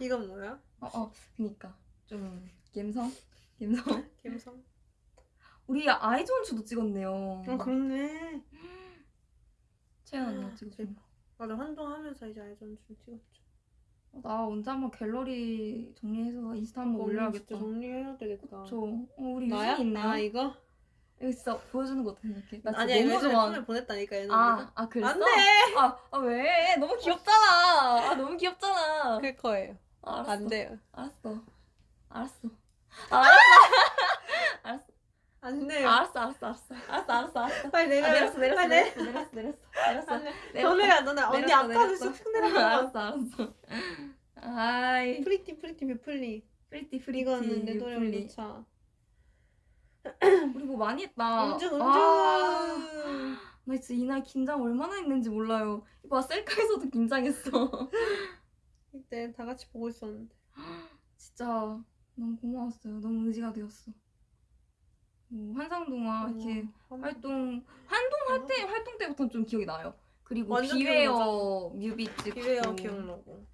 이건 뭐야? 어, 어, 그니까. 좀 갬성? 갬성? 감성. 우리 아이즈원추도 찍었네요. 어 그렇네. 채연 언니가 찍었어. 맞아 활동하면서 이제 알전 좀 찍었죠. 나 언제 한번 갤러리 정리해서 인스타 한번 올려야겠다. 진짜 정리해야 되겠다. 저 어, 우리 나야? 유진이 있네요. 아 이거? 이거 진짜 보여주는 거 어떻게 생각해? 나 진짜 아니야 너무 예전에 좋아. 폰에 보냈다니까 얘는 아, 아 그랬어? 안돼. 아, 아 왜? 너무 귀엽잖아. 아 너무 귀엽잖아. 그럴 거예요. 알았어. 안 돼요. 알았어. 알았어. 알았어. 알았어. 안 돼요. 알았어. 알았어. 알았어. 알았어. 알았어. 알았어. 빨리 아, 내려. 내렸어. 내렸어. 빨리 내려. 내렸어. 내렸어. 내렸어. 안 돼. 내렸어. 더 내려 예나 언니 내렸어, 아까도 내렸어. 쑥쑥 내려가. 알았어. 알았어. 아이. Pretty pretty beautiful. Pretty pretty 이거는 내 노래. 넣자. 우리 뭐 많이 했다. 은주 은주. 아, 나 진짜 이날 긴장 얼마나 했는지 몰라요. 이거 셀카에서도 긴장했어. 이때 다 같이 보고 있었는데. 진짜 너무 고마웠어요. 너무 의지가 되었어. 뭐 환상동화 이렇게 어, 활동 활동할 때 활동 때부터는 좀 기억이 나요. 그리고 완전 비웨어 뮤비 찍고 기회어 기억나고.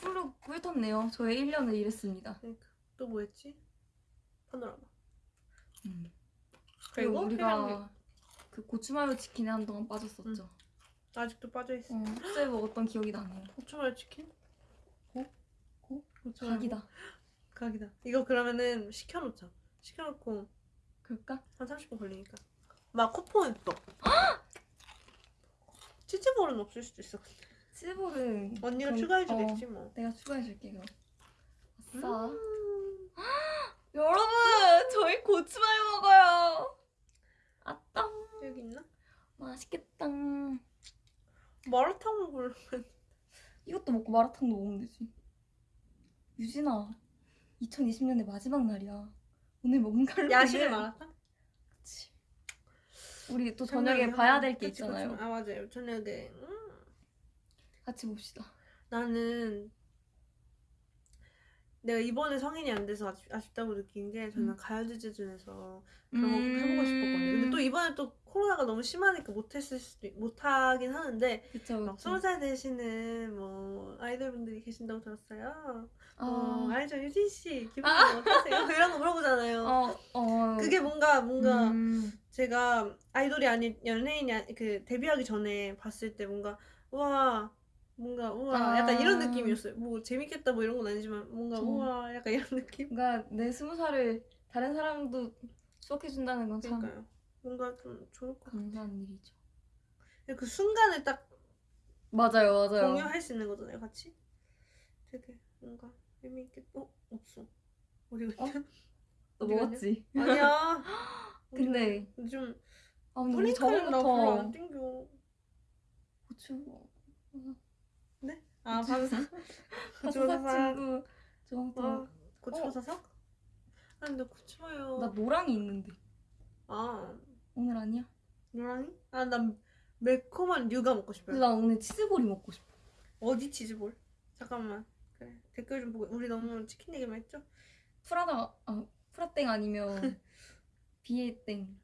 훌룩 훑었네요. 저의 1년을 일했습니다. 그러니까 또 뭐였지? 파노라마. 음. 그리고 그리고 우리가 그 고추마요 치킨에 한동안 빠졌었죠. 아직도 빠져 있어. 어, 숙소에 먹었던 기억이 나네요. 고추마요 치킨? 고? 고? 고추마요. 각이다. 각이다. 이거 그러면은 시켜놓자. 시켜놓고 그럴까? 한 30분 걸리니까. 막 쿠폰 또. 치즈볼은 없을 수도 있어. 치즈볼은 언니가 그럼- 추가해주겠지 어, 뭐. 내가 추가해줄게 그럼. 아싸. 음. 여러분 저희 고추마요 먹어요. 아따 여기 있나? 맛있겠다. 마라탕 먹을. 이것도 먹고 마라탕도 먹으면 되지. 유진아, 2020년의 마지막 날이야. 오늘 먹은 칼로리는 야식의 마라탕? 그치. 우리 또 저녁에 봐야 될 게 그치, 있잖아요. 그치. 아 맞아요. 저녁에. 음. 같이 봅시다. 나는 내가 이번에 성인이 안 돼서 아쉽, 아쉽다고 느낀 게 저는 음. 가요제제준에서 그런 거꼭 해보고 싶었거든요. 근데 또 이번에 또 코로나가 너무 심하니까 못했을 수도 있- 못하긴 하는데 그쵸, 막 그쵸. 스무 살 되시는 뭐 아이돌 분들이 계신다고 들었어요. 아, 어, 알죠 유진 씨 기분이 어떠세요? 이런 거 물어보잖아요. 어, 어. 그게 뭔가 뭔가 음, 제가 아이돌이 아닌 연예인이 아니, 그 데뷔하기 전에 봤을 때 뭔가 우와 뭔가 우와 아. 약간 이런 느낌이었어요. 뭐 재밌겠다 뭐 이런 건 아니지만 뭔가 저- 우와 약간 이런 느낌. 뭔가 내 스무 살을 다른 사람도 추억해 준다는 건 참 그러니까요. 뭔가 좀 좋을 것 같아요. 감사한 일이죠. 그 순간을 딱 맞아요, 맞아요. 공유할 수 있는 거잖아요, 같이. 되게 뭔가 의미 있겠. 어 없어. 어디 갔냐? 어디 갔냐? 먹었지? 아니야. 근데 아나 별로 저번부터 안 땡겨. 고추 아 반사. 사사삭 친구 저번부터 아 고추 어. 사삭? 아 근데 고추마요. 나 노랑이 있는데 아 오늘 아니야? 노랑이? 아난 매콤한 류가 먹고 싶어요. 나 오늘 치즈볼이 먹고 싶어. 어디 치즈볼? 잠깐만. 그래 댓글 좀 보고 우리 너무 치킨 얘기만 했죠? 프라다 아 프라땡 아니면 비에땡.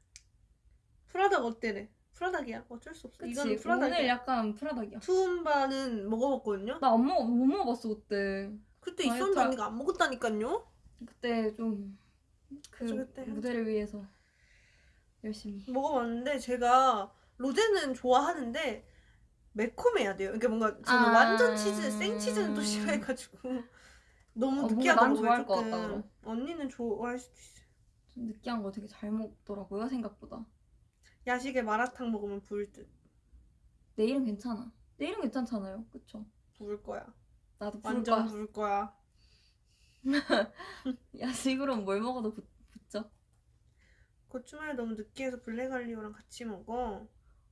프라닭 어때래? 프라닭이야. 어쩔 수 없어. 그치? 이거는 오늘 프라닭이야. 약간 프라닭이야. 투움바는 먹어봤거든요. 나 안 먹어 못 먹어봤어 그때. 그때 있었는데 할- 언니가 안 먹었다니까요. 그때 좀그 그때 무대를 위해서 열심히. 먹어봤는데 제가 로제는 좋아하는데 매콤해야 돼요. 그러니까 뭔가 저는 아. 완전 치즈, 생치즈는 또 싫어해가지고 너무 어, 뭔가 느끼하다 난 먹어요 좋아할 것. 같다. 언니는 좋아할 수도 있어요. 좀 느끼한 거 되게 잘 먹더라고요 생각보다. 야식에 마라탕 먹으면 부을 듯. 내일은 괜찮아. 내일은 괜찮잖아요. 그쵸? 부을 거야. 나도 부를 완전 거야. 부을 거야. 야식으로는 뭘 먹어도 붙, 붙죠. 고추마요 너무 느끼해서 블랙알리오랑 같이 먹어.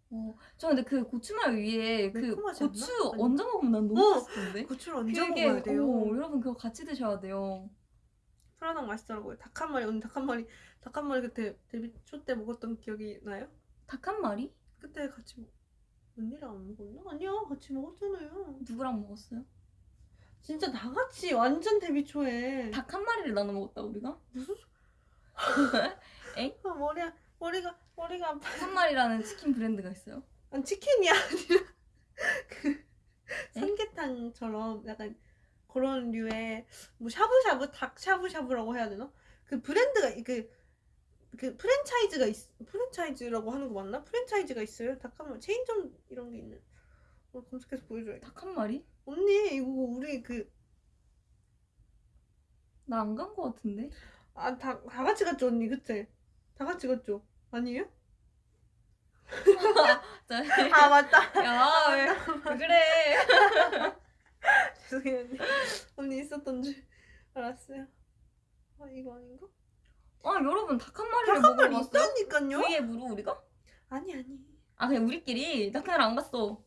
어, 저 근데 그 고추마요 위에 그 않나? 고추 아니. 얹어 먹으면 난 너무 어! 맛있던데. 고추를 얹어 그게 먹어야 돼요. 어, 여러분 그거 같이 드셔야 돼요. 프라닭 맛있더라고요. 닭 한 마리 언니 닭한 마리 닭 한 마리 그때 데뷔 초 때 먹었던 기억이 나요? 닭 한 마리? 그때 같이 먹. 언니랑 안 먹었나? 아니야 같이 먹었잖아요. 누구랑 먹었어요? 진짜 다 같이 완전 데뷔 초에. 닭 한 마리를 나눠 먹었다 우리가? 무슨? 소- 아 머리가 머리가 머리가 아파. 한 마리라는 치킨 브랜드가 있어요. 아니 치킨이 아니라 그 삼계탕처럼 약간 그런 류의 뭐 샤브샤브 닭 샤브샤브라고 해야 되나? 그 브랜드가 그, 그 프랜차이즈가 있 프랜차이즈라고 하는 거 맞나? 프랜차이즈가 있어요. 닭한번 체인점 이런 게 있는. 어, 검색해서 보여줘야겠다. 닭한 마리? 언니 이거 우리 그 나 안 간 거 같은데? 아, 다, 다 같이 갔죠, 언니, 그때? 다 같이 갔죠? 아니에요? 자, 아, 맞다. 야, 왜, 왜 그래? 죄송해요, 언니. 언니 있었던 줄 알았어요. 아, 이거 아닌가? 아, 여러분, 닭 한 마리를 닭한 먹으러 마리 갔어요? 있다니까요? 위에 무료 우리가? 아니, 아니. 아, 그냥 우리끼리? 나 그날 안 갔어.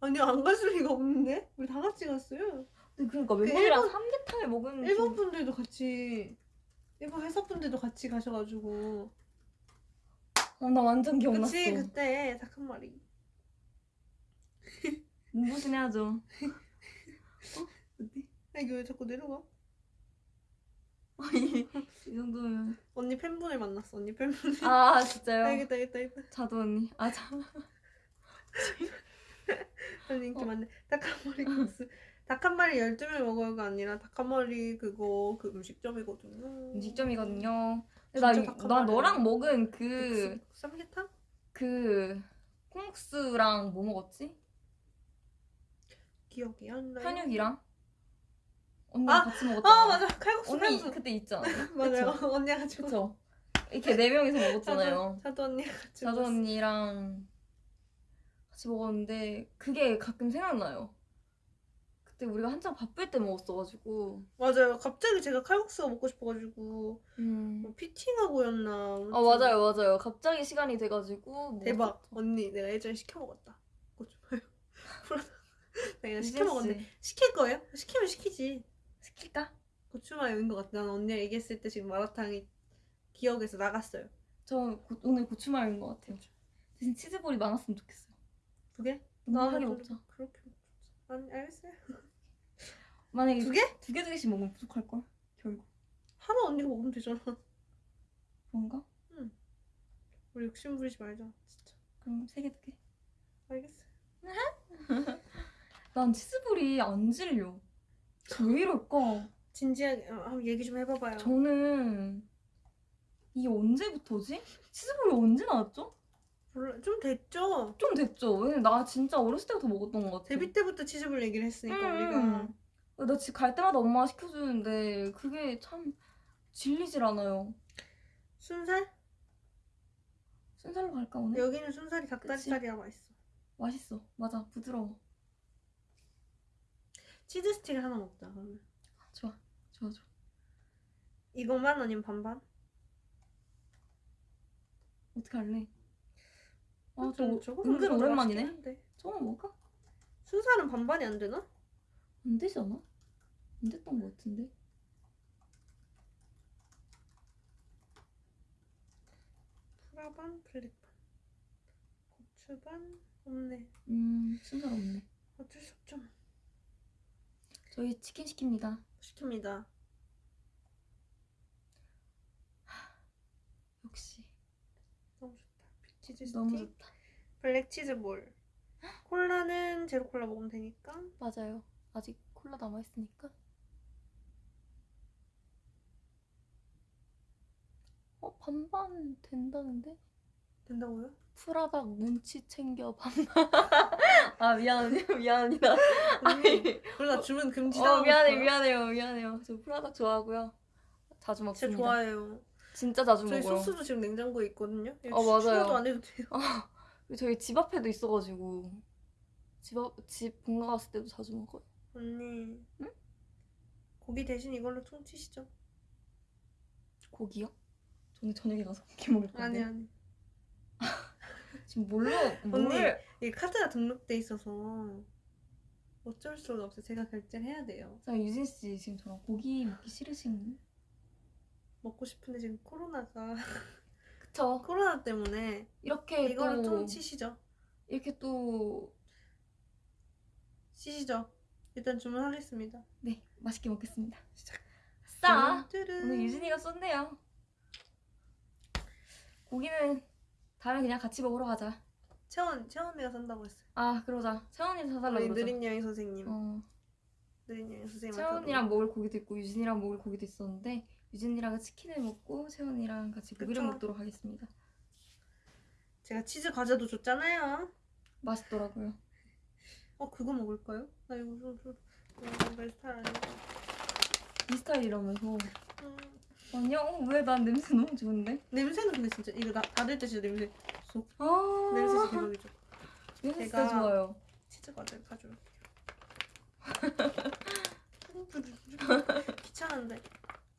아니, 안 갔을 리가 없는데? 우리 다 같이 갔어요. 근데 그러니까 그 멤버들이랑 일본- 삼계탕을 먹은 일본 분들도 같이, 일본 회사 분들도 같이 가셔가지고. 어, 나 완전 기억났어. 그치, 그때 마리. 눈부신 해야죠. 아, 이거 왜 자꾸 내려가? 이, 이 정도면. 언니 팬분을 만났어, 언니 팬분. 아, 아, 진짜요? 알겠다, 알겠다, 알겠다. 자두 언니. 아, 자. 아니 인기 어. 많네. 마리 국수. 닭 한 마리 12명 먹어요가 아니라 닭 한 마리 그거 그 음식점이거든요. 음식점이거든요. 나, 이- 닭한 나 마리. 너랑 먹은 그, 국수, 쌈계탕? 그, 콩국수랑 뭐 먹었지? 기억이 안 나요. 현육이랑? 언니랑 아, 같이 먹었잖아. 아 맞아 칼국수 언니 칼국수. 그때 있잖아요. 맞아요. 언니가 같이 그쵸? 이렇게 네 명이서 먹었잖아요. 자두 언니가 같이 자두. 언니랑 같이 먹었는데 그게 가끔 생각나요. 그때 우리가 한창 바쁠 때 먹었어가지고. 맞아요. 갑자기 제가 칼국수가 먹고 싶어가지고 음. 뭐 피팅하고였나. 아 맞아요 맞아요. 갑자기 시간이 돼가지고 대박. 먹었었죠. 언니 내가 예전에 시켜 먹었다. 그거 좀 봐요. 내가 시켜 먹었는데 씨, 시킬 거예요? 시키면 시키지. 시킬까? 고추마요인 것 같아. 난 언니랑 얘기했을 때 지금 마라탕이 기억에서 나갔어요. 저 고- 오늘 고추마요인 것 같아요. 대신 치즈볼이 많았으면 좋겠어요. 두 개? 넉넉하게 나는 먹자. 그렇게 먹자. 아니 알겠어요. 만약에 두 개? 두 개 두 개씩 먹으면 부족할 걸. 결국 하나 언니가 먹으면 되잖아. 그런가? 우리 욕심 부리지 말자. 진짜. 그럼 세 개 두 개. 알겠어요. 난 치즈볼이 안 질려. 왜 이럴까? 진지하게 어, 한번 얘기 좀 해봐봐요. 저는 이게 언제부터지? 치즈볼이 언제 나왔죠? 몰라 좀 됐죠. 좀 됐죠. 왜냐면 나 진짜 어렸을 때부터 먹었던 것 같아. 데뷔 때부터 치즈볼 얘기를 했으니까 음. 우리가 나 집 갈 때마다 엄마가 시켜주는데 그게 참 질리질 않아요. 순살? 순살로 갈까 오늘? 여기는 순살이 닭다리살이라 맛있어. 맛있어. 맞아. 부드러워. 치즈 스틱을 하나 먹자. 그러면 좋아. 좋아 좋아. 이것만 아니면 반반? 어떻게 할래? 아, 좀저 저거 은근 오랜만이네. 저거 먹을까? 순살은 반반이 안 되나? 안 되지 않아? 안 됐던 것 같은데. 프라반 블랙반 고추반 없네. 음, 순살 없네. 어쩔 수 없죠. 저희 치킨 시킵니다. 시킵니다. 역시 너무 좋다. 치즈 스틱. 너무 좋다. 블랙 치즈 볼. 콜라는 제로 콜라 먹으면 되니까. 맞아요. 아직 콜라 남아 있으니까. 어 반반 된다는데? 된다고요? 프라닭 눈치 챙겨 반반. 아 미안합니다 미안합니다. 언니, 그러다 주문 금지다. 어 미안해 미안해요 미안해요. 저 프라닭 좋아하고요. 자주 진짜 먹습니다. 좋아해요. 진짜 자주 저희 먹어요. 소스도 지금 냉장고에 있거든요. 어, 맞아요. 추워도 안 해도 돼요. 저희 집 앞에도 있어가지고 집 앞 집 본가 갔을 때도 자주 먹어요. 언니. 응? 고기 대신 이걸로 퉁치시죠. 고기요? 저는 저녁에 가서 고기 먹을 건데. 아니 아니. 지금 뭘로 언니. 뭘? 이 카드가 등록돼 있어서 어쩔 수가 없어요. 제가 결제를 해야 돼요. 자 유진 씨 지금 저랑 고기 먹기 싫으신? 먹고 싶은데 지금 코로나가 그쵸? 코로나 때문에 이렇게 이걸로 또 퉁치시죠. 이렇게 또 시시죠. 일단 주문하겠습니다. 네, 맛있게 먹겠습니다. 시작. 싸. 오늘 유진이가 쏜네요. 고기는 다음에 그냥 같이 먹으러 가자. 채원 채원이가 산다고 했어요. 아 그러자. 채원이 사달라 우리 그러자. 느린 여행 선생님. 어. 느린이 선생님 채원이랑 먹을 고기도 있고 유진이랑 먹을 고기도 있었는데 유진이랑은 치킨을 먹고 채원이랑 같이 고기를 그쵸. 먹도록 하겠습니다. 제가 치즈 과자도 줬잖아요. 맛있더라고요. 어 그거 먹을까요? 나 이거 좀 좀. 내 스타일 아니야. 이 스타일 이라면서 음, 아니야 어, 왜난 냄새 너무 좋은데? 냄새는 근데 진짜 이거 나 닫을 때 진짜 냄새 쏙 아 냄새 진짜 대박이죠. 냄새 진짜 좋아요. 치즈 과자를 가져올게요. 귀찮은데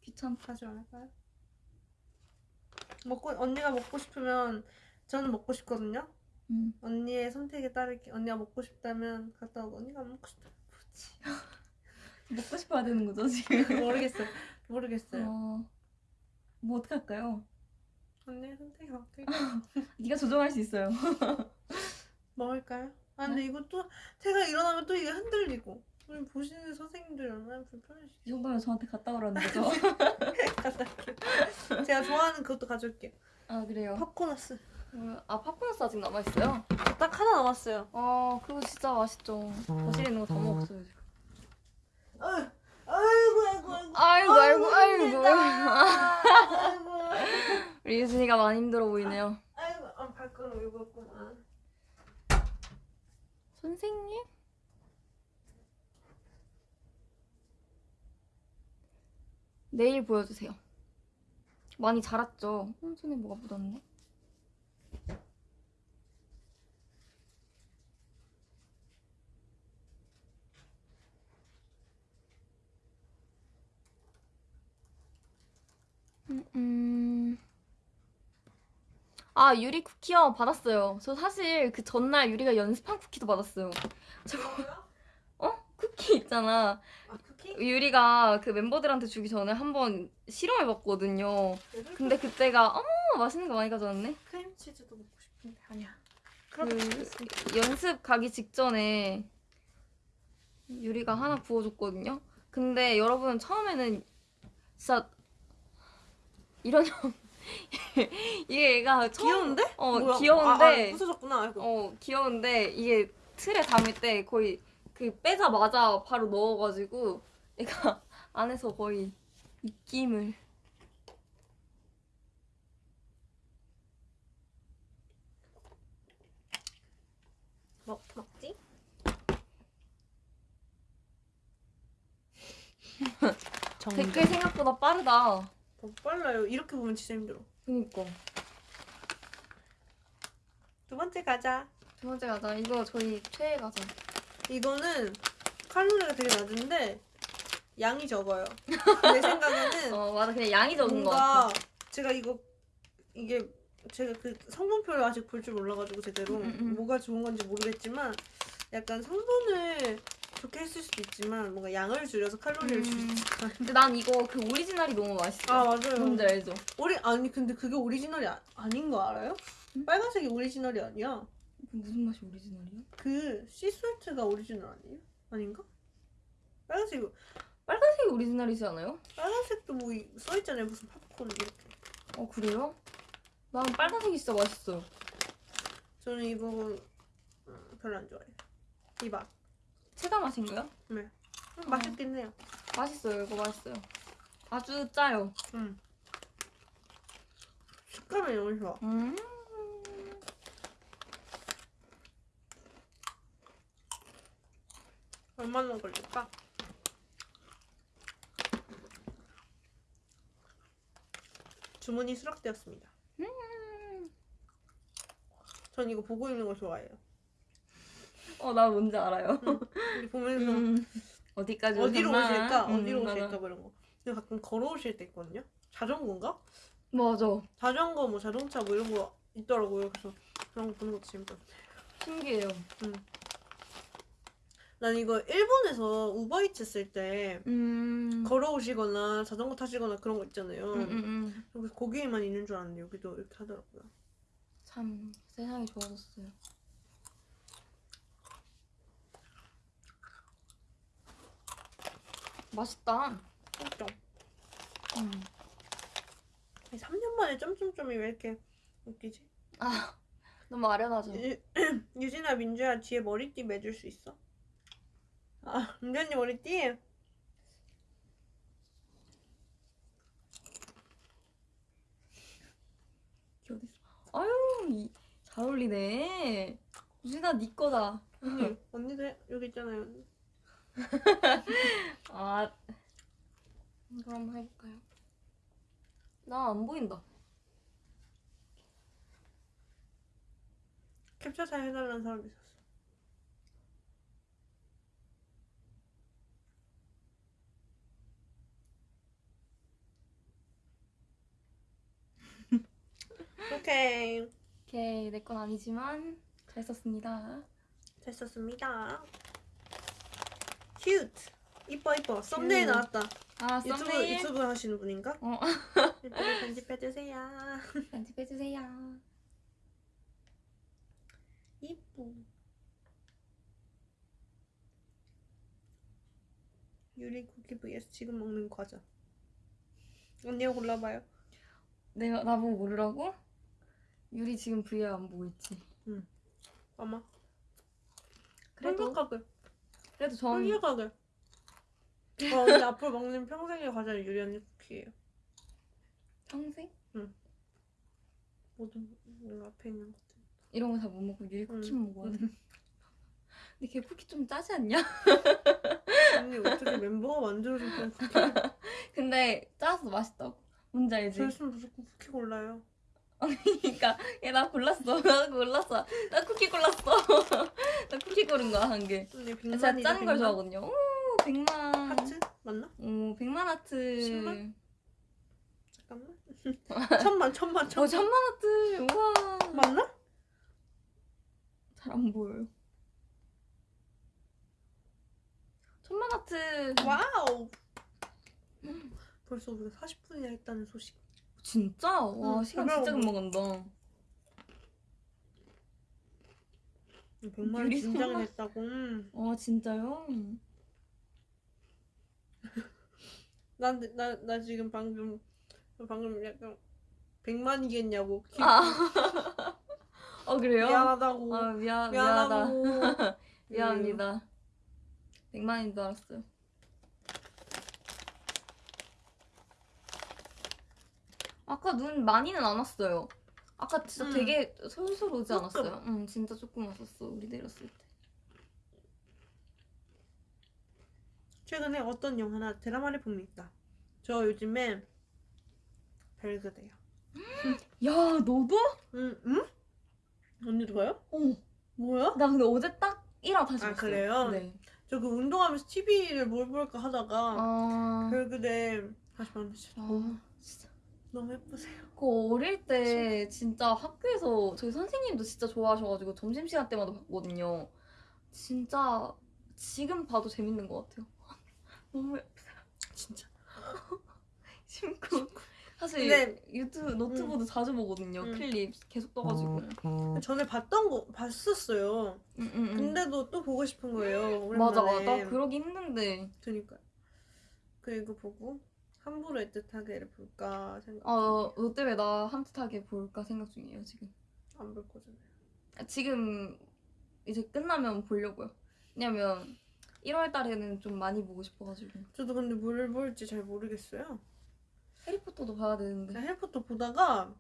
귀찮다. 가져올까요? 먹고 언니가 먹고 싶으면 저는 먹고 싶거든요. 음. 언니의 선택에 따를게. 언니가 먹고 싶다면 갔다 오고 언니가 안 먹고 싶다면 그렇지. 먹고 싶어야 되는 거죠 지금? 모르겠어요. 모르겠어요. 어, 뭐 어떻게 할까요? 언니의 선택이 어떻게 네가 조정할 수 있어요. 먹을까요? 아 근데 이것도 제가 일어나면 또 이게 흔들리고 우리 보시는 선생님들 얼마나 불편하시죠? 이 정도면 저한테 갔다 오라는 거죠? 갖다 올게요. 제가 좋아하는 그것도 가져올게요. 아 그래요? 팝코너스. 어, 아 팝콘스 아직 남아 있어요? 딱 하나 남았어요. 아 그거 진짜 맛있죠. 거실에 있는 거 다 먹었어요 지금. 아이고 아이고 아이고. 아이고 아이고 우리 유진이가 많이 힘들어 보이네요. 아이고 아, 발걸음 읽었구만. 선생님? 내일 보여주세요. 많이 자랐죠? 어, 손에 뭐가 묻었네. 아 유리 쿠키요 받았어요. 저 사실 그 전날 유리가 연습한 쿠키도 받았어요. 저 어? 쿠키 있잖아. 아 쿠키? 유리가 그 멤버들한테 주기 전에 한번 실험해봤거든요. 근데 그때가 어머 맛있는 거 많이 가져왔네. 크림치즈도 먹고 싶은데 아니야. 그 연습 가기 직전에 유리가 하나 부어줬거든요. 근데 여러분 처음에는 진짜 이런 형 이게 얘가 처음 귀여운데? 어 뭐야? 귀여운데 아, 아, 부서졌구나. 아이고. 어 귀여운데 이게 틀에 담을 때 거의 그 빼자마자 바로 넣어가지고 얘가 안에서 거의 입김을 먹 먹지? 댓글 생각보다 빠르다. 더 빨라요. 이렇게 보면 진짜 힘들어. 그니까 두 번째 가자. 두 번째 가자. 이거 저희 최애 가자. 이거는 칼로리가 되게 낮은데 양이 적어요. 내 생각에는 어 맞아 그냥 양이 적은 거 같아. 제가 이거 이게 제가 그 성분표를 아직 볼 줄 몰라가지고 제대로 음, 음, 음. 뭐가 좋은 건지 모르겠지만 약간 성분을 좋게 했을 수도 있지만 뭔가 양을 줄여서 칼로리를 줄일 음. 근데 난 이거 그 오리지널이 너무 맛있어. 아 맞아요. 뭔지 알죠? 오리 아니 근데 그게 오리지널이 아, 아닌 거 알아요? 응? 빨간색이 오리지널이 아니야. 그 무슨 맛이 오리지널이야? 그 sea salt가 오리지널 아니에요? 아닌가? 빨간색 빨간색이 오리지널이지 않아요? 빨간색도 뭐 써 있잖아요 무슨 팝콘 이렇게. 어 그래요? 난 빨간색이 진짜 맛있어요. 저는 이 부분 음, 별로 안 좋아해요. 이 맛. 체다 맛인가요? 음, 맛있긴 해요. 맛있어요. 이거 맛있어요. 아주 짜요. 음. 식감이 너무 좋아. 음. 얼마나 걸릴까? 주문이 수락되었습니다. 음. 전 이거 보고 있는 거 좋아해요. 어, 나 뭔지 알아요. 이렇게 보면서 음. 어디까지 어디로 오셨나? 오실까? 음, 어디로 맞아. 오실까? 뭐 이런 거. 근데 가끔 걸어오실 때 있거든요. 자전거인가? 맞아. 자전거, 뭐 자동차 뭐 이런 거 있더라고요. 그래서 그런 거 보는 것도 재밌어요. 신기해요. 난 이거 일본에서 우버이츠 쓸때 음. 걸어오시거나 자전거 타시거나 그런 거 있잖아요. 음, 음, 음. 거기에만 있는 줄 알았는데 여기도 이렇게 하더라고요. 참 세상이 좋아졌어요. 맛있다. 진짜. 음. 3년 만에 점점점이 왜 이렇게 웃기지? 아 너무 아련하죠. 유, 유진아 민주야 뒤에 머리띠 매줄 수 있어? 아, 은전이 머리띠? 이게 어딨어? 아유, 이, 잘 어울리네. 유진아, 네 거다. 언니, 언니도 해- 여기 있잖아요. 아, 이거 한번 해볼까요? 나 안 보인다. 캡처 잘 해달라는 사람이 있었어. 오케이. 오케이, 내 건 아니지만 잘 썼습니다. 잘 썼습니다. Cute. 이뻐 이뻐. 썸네일 큐. 나왔다. 아, 유튜브 썸네일. 유튜브 하시는 분인가? 어, 유튜브 편집해 주세요. 편집해주세요. 이뻐. 유리 쿠키 vs 지금 먹는 과자. 언니가 골라봐요. 내가 나보고 고르라고? 유리 지금 VR 안 보고 있지. 아마. 그래도 솔직하게. 그래도 전 솔직하게. 어, 언니 앞으로 먹는 평생의 과자는 유리 언니 쿠키예요. 평생 모든 뭔가 앞에 있는 것들. 이런 거 다 못 먹고 유리 쿠키 응. 먹어야 돼. 근데 걔 쿠키 좀 짜지 않냐? 언니 어떻게 멤버가 만들어준 쿠키? 근데 짜서 맛있다고. 뭔지 알지? 저였으면 무조건 쿠키 골라요. 그러니까 얘 나 골랐어. 나 골랐어. 나 쿠키 골랐어. 나 쿠키 고른 거야 한 개. 언니 제가 짠 걸. 좋아하거든요. 오, 백만. 하트? 맞나? 오, 백만 하트. 십만? 잠깐만. 천만, 천만, 어, 천만. 천만 하트. 우와. 맞나? 잘 안 보여요. 천만 하트. Wow. 벌써 우리가 40분이나 했다는 소식. 진짜? 와, 응, 시간 잘 진짜. 금방 간다. 100만 원 유리 긴장을 선물? 했다고. 음. 와, 진짜요? 난, 나, 나 지금 방금, 방금 약간 100만이겠냐고. 아. 어, 그래요? 미안하다고. 아, 미안, 미안하다. 미안하고. 미안합니다. 백만인 줄 알았어요. 아까 눈 많이는 안 왔어요. 아까 진짜 음. 되게 솔솔 오지 조금. 않았어요? 응, 진짜 조금 왔었어. 우리 내렸을 때. 최근에 어떤 영화나 드라마를 봅니까? 저 요즘에 별그대요. 야, 너도? 응? 응? 언니도 봐요? 어. 뭐야? 나 근데 어제 딱 1화 다시 아, 봤어요. 그래요? 네. 저 그 운동하면서 TV를 뭘 볼까 하다가 아. 별그대 다시 봤는데 진짜 아, 진짜. 너무 예쁘세요. 그 어릴 때 진짜 학교에서 저희 선생님도 진짜 좋아하셔가지고 점심시간 때마다 봤거든요. 진짜 지금 봐도 재밌는 것 같아요. 너무 진짜. 심쿵. 사실 근데- 유튜브 노트보드 자주 보거든요. 음. 클립 계속 떠가지고. 전에 봤던 거 봤었어요. 음, 음, 음. 근데도 또 보고 싶은 거예요. 맞아, 오랜만에. 나 그러기 힘든데. 그니까. 그리고 보고 함부로 애틋하게를 볼까 생각. 어, 너 때문에 나 함뜻하게 볼까 생각 중이에요 지금. 안 볼 거잖아요. 아, 지금 이제 끝나면 보려고요. 왜냐면 1월 달에는 좀 많이 보고 싶어가지고. 저도 근데 뭘 볼지 잘 모르겠어요. 해리포터도 봐야 되는데. 해리포터 보다가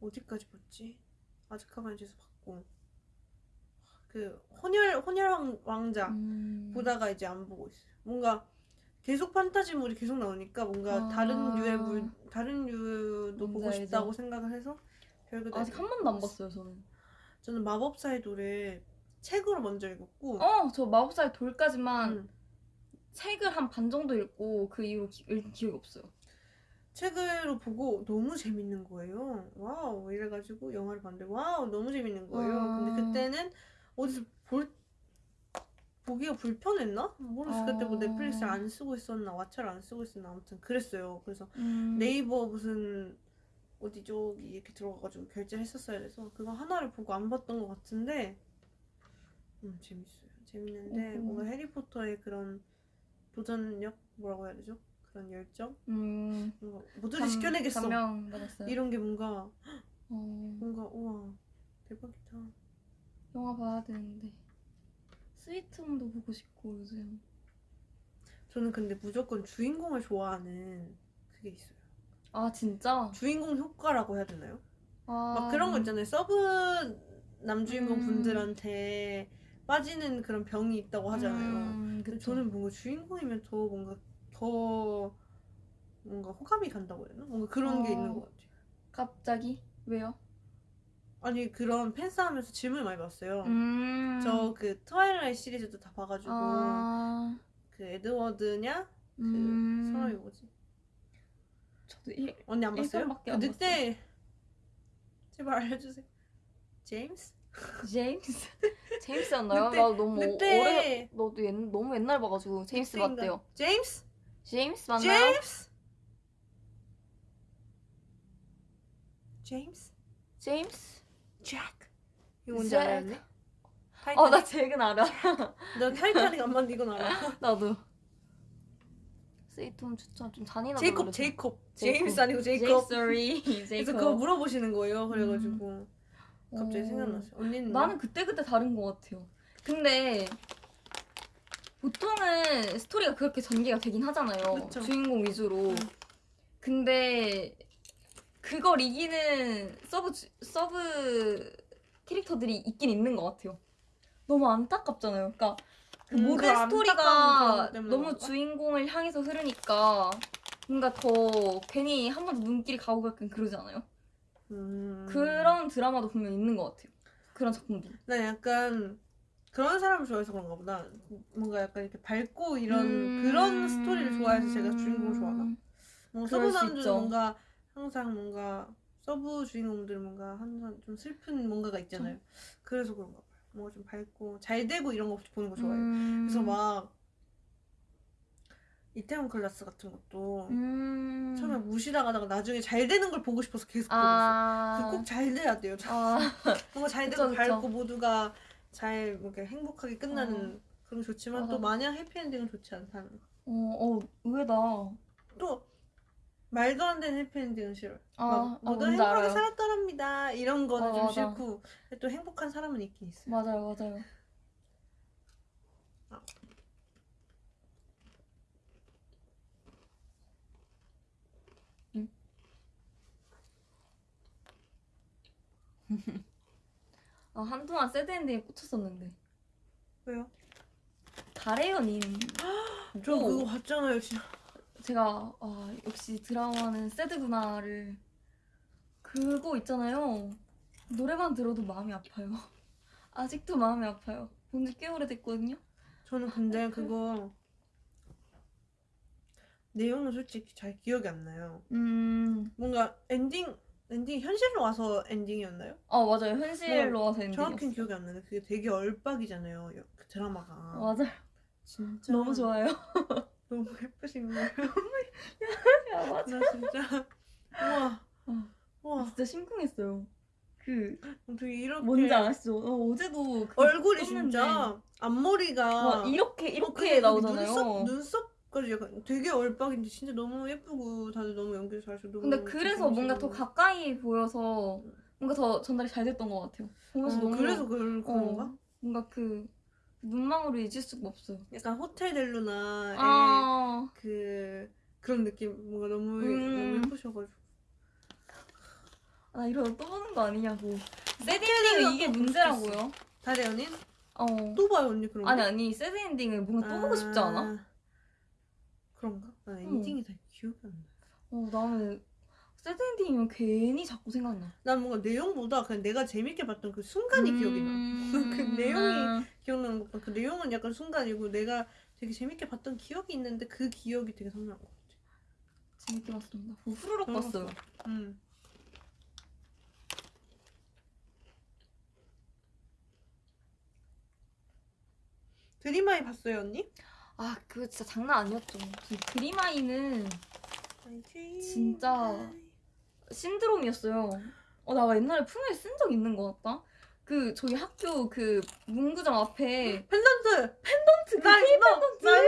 어디까지 봤지? 아즈카반에서 봤고 그 혼혈 혼혈 왕- 왕자 음. 보다가 이제 안 보고 있어요. 뭔가 계속 판타지물이 계속 나오니까 뭔가 아. 다른 유의 물 다른 유도 보고. 싶다고 생각을 해서 별그대 아직 한 번도 안 봤어요 저는. 저는 마법사의 돌을 책으로 먼저 읽었고 어, 저 마법사의 돌까지만 음, 책을 한 반 정도 읽고 그 이후로 기, 읽은 기억이 없어요. 책으로 보고 너무 재밌는 거예요. 와우 이래가지고 영화를 봤는데 와우 너무 재밌는 거예요. 아. 근데 그때는 어디서 볼 보기가 불편했나? 모르겠어. 그때 뭐 아. 넷플릭스 안 쓰고 있었나 왓챠를 안 쓰고 있었나 아무튼 그랬어요. 그래서 음. 네이버 무슨 어디 저기 이렇게 들어가가지고 결제를 했었어야 돼서 그거 하나를 보고 안 봤던 것 같은데 음 재밌어요. 재밌는데 어허. 뭔가 해리포터의 그런 도전력 뭐라고 해야 되죠? 그런 열정 음. 뭔가 뭐든지 감- 시켜내겠어. 감명 받았어요. 이런 게 뭔가 어, 뭔가 우와 대박이다. 영화 봐야 되는데. 스위트홈도 보고 싶고 요즘. 저는 근데 무조건 주인공을 좋아하는 그게 있어요. 아 진짜? 주인공 효과라고 해야 되나요? 아 막 그런 거 있잖아요. 서브 남주인공 음. 분들한테 빠지는 그런 병이 있다고 하잖아요. 음, 근데. 저는 뭔가 주인공이면 더 뭔가 더 뭔가 호감이 간다고 해야 되나? 뭔가 그런 게 어. 있는 것 같아요. 갑자기 왜요? 아니 그런 팬싸움에서 질문을 많이 받았어요. 음. 저 그 트와일라이트 시리즈도 다 봐가지고 아. 그 에드워드냐 그 음. 사람이 뭐지? 저도 일, 언니 안 봤어요? 그안 늑대 제발 알려주세요. 제임스? 제임스 제임스였나요? 늑대- 나 너무 늑대. 오래 너도 옛, 너무 옛날 봐가지고 제임스 늑대인가? 맞대요. 제임스? 제임스 맞나요? 제임스? 제임스? 제임스? 잭. 이거 뭔지 잭. 알아요? 언니? 어, 나? 잭은 알아. 나 타이타닉 안 봤는데 이건 알아. 나도. 스위트홈 추천 좀 잔인하다. 제이콥, 제이콥. 제임스 아니고 제이콥. 제이콥. 그래서. 그거 물어보시는 거예요. 그래가지고 갑자기 어. 생각났어요. 언니는 나는 그때 그때 다른 것 같아요. 근데 보통은 스토리가 그렇게 전개가 되긴 하잖아요. 그쵸. 주인공 위주로. 음. 근데 그걸 이기는 서브 주- 서브 캐릭터들이 있긴 있는 것 같아요. 너무 안타깝잖아요. 그러니까 그 음, 모든 스토리가 너무 그런가? 주인공을 향해서 흐르니까 뭔가 더 괜히 한번더 눈길이 가고 약간 그러지 않아요? 음. 그런 드라마도 분명 있는 것 같아요. 그런 작품도. 난 약간 그런 사람을 좋아해서 그런가 보다. 뭔가 약간 이렇게 밝고 이런 음. 그런 스토리를 좋아해서 제가 주인공을 좋아하나? 그럴 서브 있죠. 뭔가 항상 뭔가 서브 주인공들은 뭔가 항상 좀 슬픈 뭔가가 있잖아요. 그래서 그런가 봐요. 뭔가 좀 밝고 잘 되고 이런 거 보는 거 좋아해요. 음. 그래서 막 이태원 클라스 같은 것도 음. 처음에 무시당하다가 나중에 잘 되는 걸 보고 싶어서 계속 보고 있어. 아. 그 꼭 잘 돼야 돼요. 아. 뭔가 잘 그쵸, 되고 그쵸. 밝고 모두가 잘 이렇게 행복하게 끝나는 그런 게 좋지만 맞아. 또 마냥 해피엔딩은 좋지 않다는 거. 어, 어, 의외다. 또 말도 안 되는 해피엔딩은 싫어요. 아, 막 아, 모두 뭔지 행복하게 알아요. 살았더랍니다. 이런 거는 어, 좀 맞아. 싫고 또 행복한 사람은 있긴 있어요. 맞아요, 맞아요. 아. 응? 아, 한동안 새드 엔딩에 꽂혔었는데. 왜요? 달의 연인. 저 그거 봤잖아요, 진짜. 제가 아, 역시 드라마는 sad구나를 그거 있잖아요. 노래만 들어도 마음이 아파요. 아직도 마음이 아파요. 본 지 꽤 오래됐거든요. 저는 근데 그거 내용은 솔직히 잘 기억이 안 나요. 음, 뭔가 엔딩 엔딩 현실로 와서 엔딩이었나요? 아 맞아요. 현실로 와서 엔딩이었어. 정확히는 기억이 안 나는데 그게 되게 얼빡이잖아요. 여- 그 드라마가. 맞아요. 진짜 너무 좋아요. 너무 예쁘신 거예요. 야, 맞아. 나 진짜 우와 어. 우와 진짜 심쿵했어요. 그 어떻게 이렇게 뭔지 아시죠? 어, 어제도 그 얼굴이 떴는데 진짜 앞머리가 와, 이렇게 어, 이렇게 그게 나오잖아요. 눈썹 눈썹까지 약간 되게 얼빡인데 진짜 너무 예쁘고 다들 너무 연기 너무 근데 그래서 뭔가 더. 가까이 보여서 뭔가 더 전달이 잘 됐던 것 같아요. 보면서 어, 너무 그래서 그런 어, 그런가? 뭔가 그 눈망울을 잊을 수가 없어요. 약간 호텔 델루나의 아, 그 그런 느낌 뭔가 너무 음. 너무 예쁘셔가지고 나 이러다 또 보는 거 아니냐고. 새드엔딩은 이게 또 문제라고요. 다대 연인 어. 또 봐요 언니 그런 거? 아니 아니 새드엔딩을 뭔가 또 보고 싶지 않아? 아, 그런가? 난 응. 엔딩이 다 기억이 안 나. 어 나는 새드엔딩이면 괜히 자꾸 생각나. 난 뭔가 내용보다 그냥 내가 재밌게 봤던 그 순간이 기억이 나. 그 내용이 기억나는 것보다 그 내용은 약간 순간이고 내가 되게 재밌게 봤던 기억이 있는데 그 기억이 되게 생각난 것 같아. 재밌게 봤습니다. 뭐 후루룩 음. 봤어요. 음. 드림아이 봤어요 언니? 아 그거 진짜 장난 아니었죠. 그 그리마이는 진짜 신드롬이었어요. 어, 나 옛날에 품에 쓴 적 있는 것 같다. 그 저희 학교 그 문구점 앞에 펜던트! 펜던트 그나 케이 이거! 펜던트. 나 어,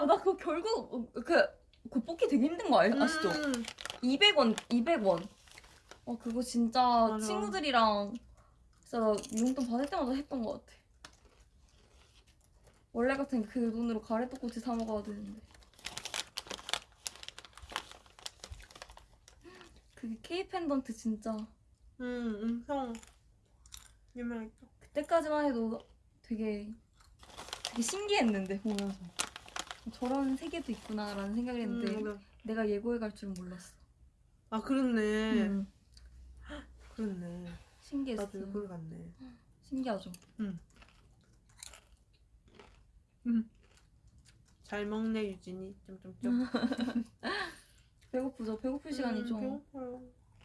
이거! 나 그거 결국 어, 그 그거 뽑기 되게 힘든 거 알, 아시죠? 음. 200원, 200원. 어 그거 진짜 맞아. 친구들이랑 진짜 나 용돈 받을 때마다 했던 것 같아. 원래 같은 그 돈으로 가래떡꼬치 사 먹어야 되는데. 그게 K 펜던트 진짜 음, 음성 유명했죠. 그때까지만 해도 되게 되게 신기했는데 보면서 저런 세계도 있구나라는 생각을 했는데 음, 맞아. 내가 예고해 갈 줄은 몰랐어. 아 그렇네. 음, 그렇네. 신기했어. 나도 이걸 갔네. 신기하죠. 잘 먹네 유진이. 점점점. 배고프죠. 배고플 시간이죠. 음, 배고파요.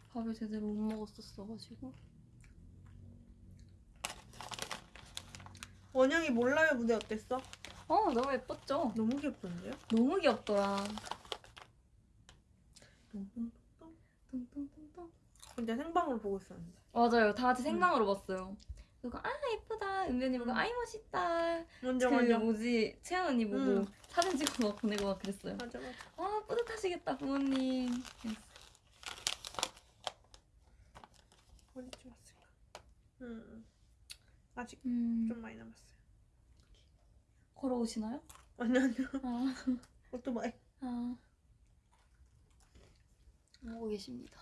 밥을 제대로 못 먹었었어가지고. 원영이 몰라요 무대 어땠어? 어 너무 예뻤죠. 너무 귀엽던데요? 너무 귀엽더라. 혼자 생방으로 보고 있었는데. 맞아요. 다 같이 생방으로 봤어요. 그리고 아 예쁘다. 은변이 보고 음. 아이 멋있다. 먼저 그 먼저. 뭐지 채연 언니 보고 음. 사진 찍어 막 보내고 막 그랬어요. 맞아 맞아. 아 뿌듯하시겠다 부모님. 어디 찍었을까? 음. 아직 음, 좀 많이 남았어요. 걸어오시나요? 아니 아니요. 아, 오토바이. 아. 오고 계십니다.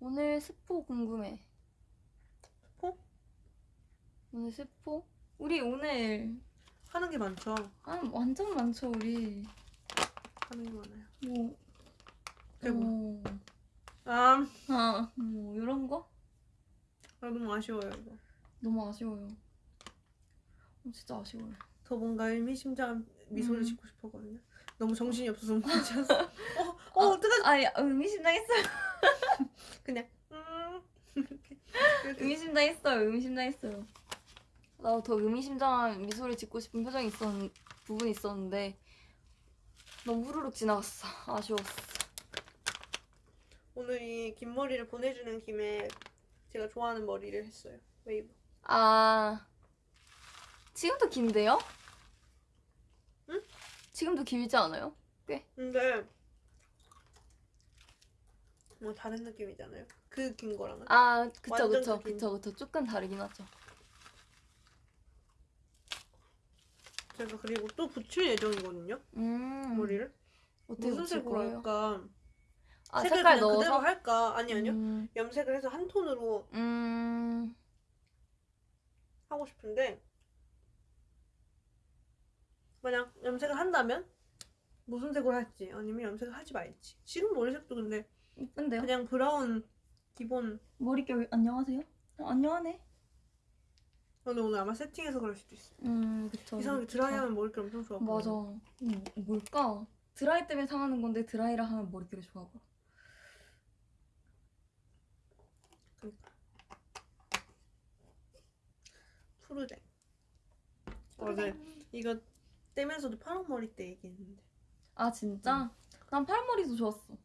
오늘 스포 궁금해. 스포? 오늘 스포? 우리 오늘 하는 게 많죠. 아 완전 많죠 우리. 하는 게 많아요. 뭐 그리고 어, 아, 아, 뭐 이런 거 아 너무 아쉬워요 이거. 너무 아쉬워요. 어, 진짜 아쉬워요. 더 뭔가 의미심장한 미소를 음. 짓고 싶었거든요. 너무 정신이 없어서 못 찾았어. 어, 어, 어떡하지? 아, 야, 의미심장했어요. 그냥 음. 이렇게. 이렇게. 의미심장했어요. 의미심장했어요. 나도 더 의미심장한 미소를 짓고 싶은 표정이 있었 부분이 있었는데 너무 후루룩 지나갔어. 아쉬웠어. 오늘 이 긴 머리를 보내주는 김에 제가 좋아하는 머리를 했어요. 웨이브. 아 지금도 긴데요? 응? 지금도 길지 않아요? 근데 뭐 다른 느낌이잖아요. 그 긴 거랑은. 아 그쵸 그쵸 긴. 그쵸 그쵸 조금 다르긴 하죠. 제가 그리고 또 붙일 예정이거든요. 음 머리를. 어떻게 무슨 붙일 색으로? 할까? 아 색을 색깔 그냥 그대로 넣어서 할까? 아니 아니요. 음, 염색을 해서 한 톤으로 음 하고 싶은데 만약 염색을 한다면 무슨 색으로 할지 아니면 염색을 하지 말지 지금 머리색도 근데 이쁜데요? 그냥 브라운 기본 머릿결 안녕하세요? 어, 안녕하네. 근데 오늘 아마 세팅해서 그럴 수도 있어 음 그쵸. 이상하게. 드라이하면 머릿결 엄청 좋아 보여 맞아. 음, 뭘까? 드라이 때문에 상하는 건데 드라이라 하면 머릿결이 좋아 보여. 푸르댕 어제 이거 떼면서도 파란 머리 때 얘기했는데 아 진짜? 난 팔머리도 좋았어.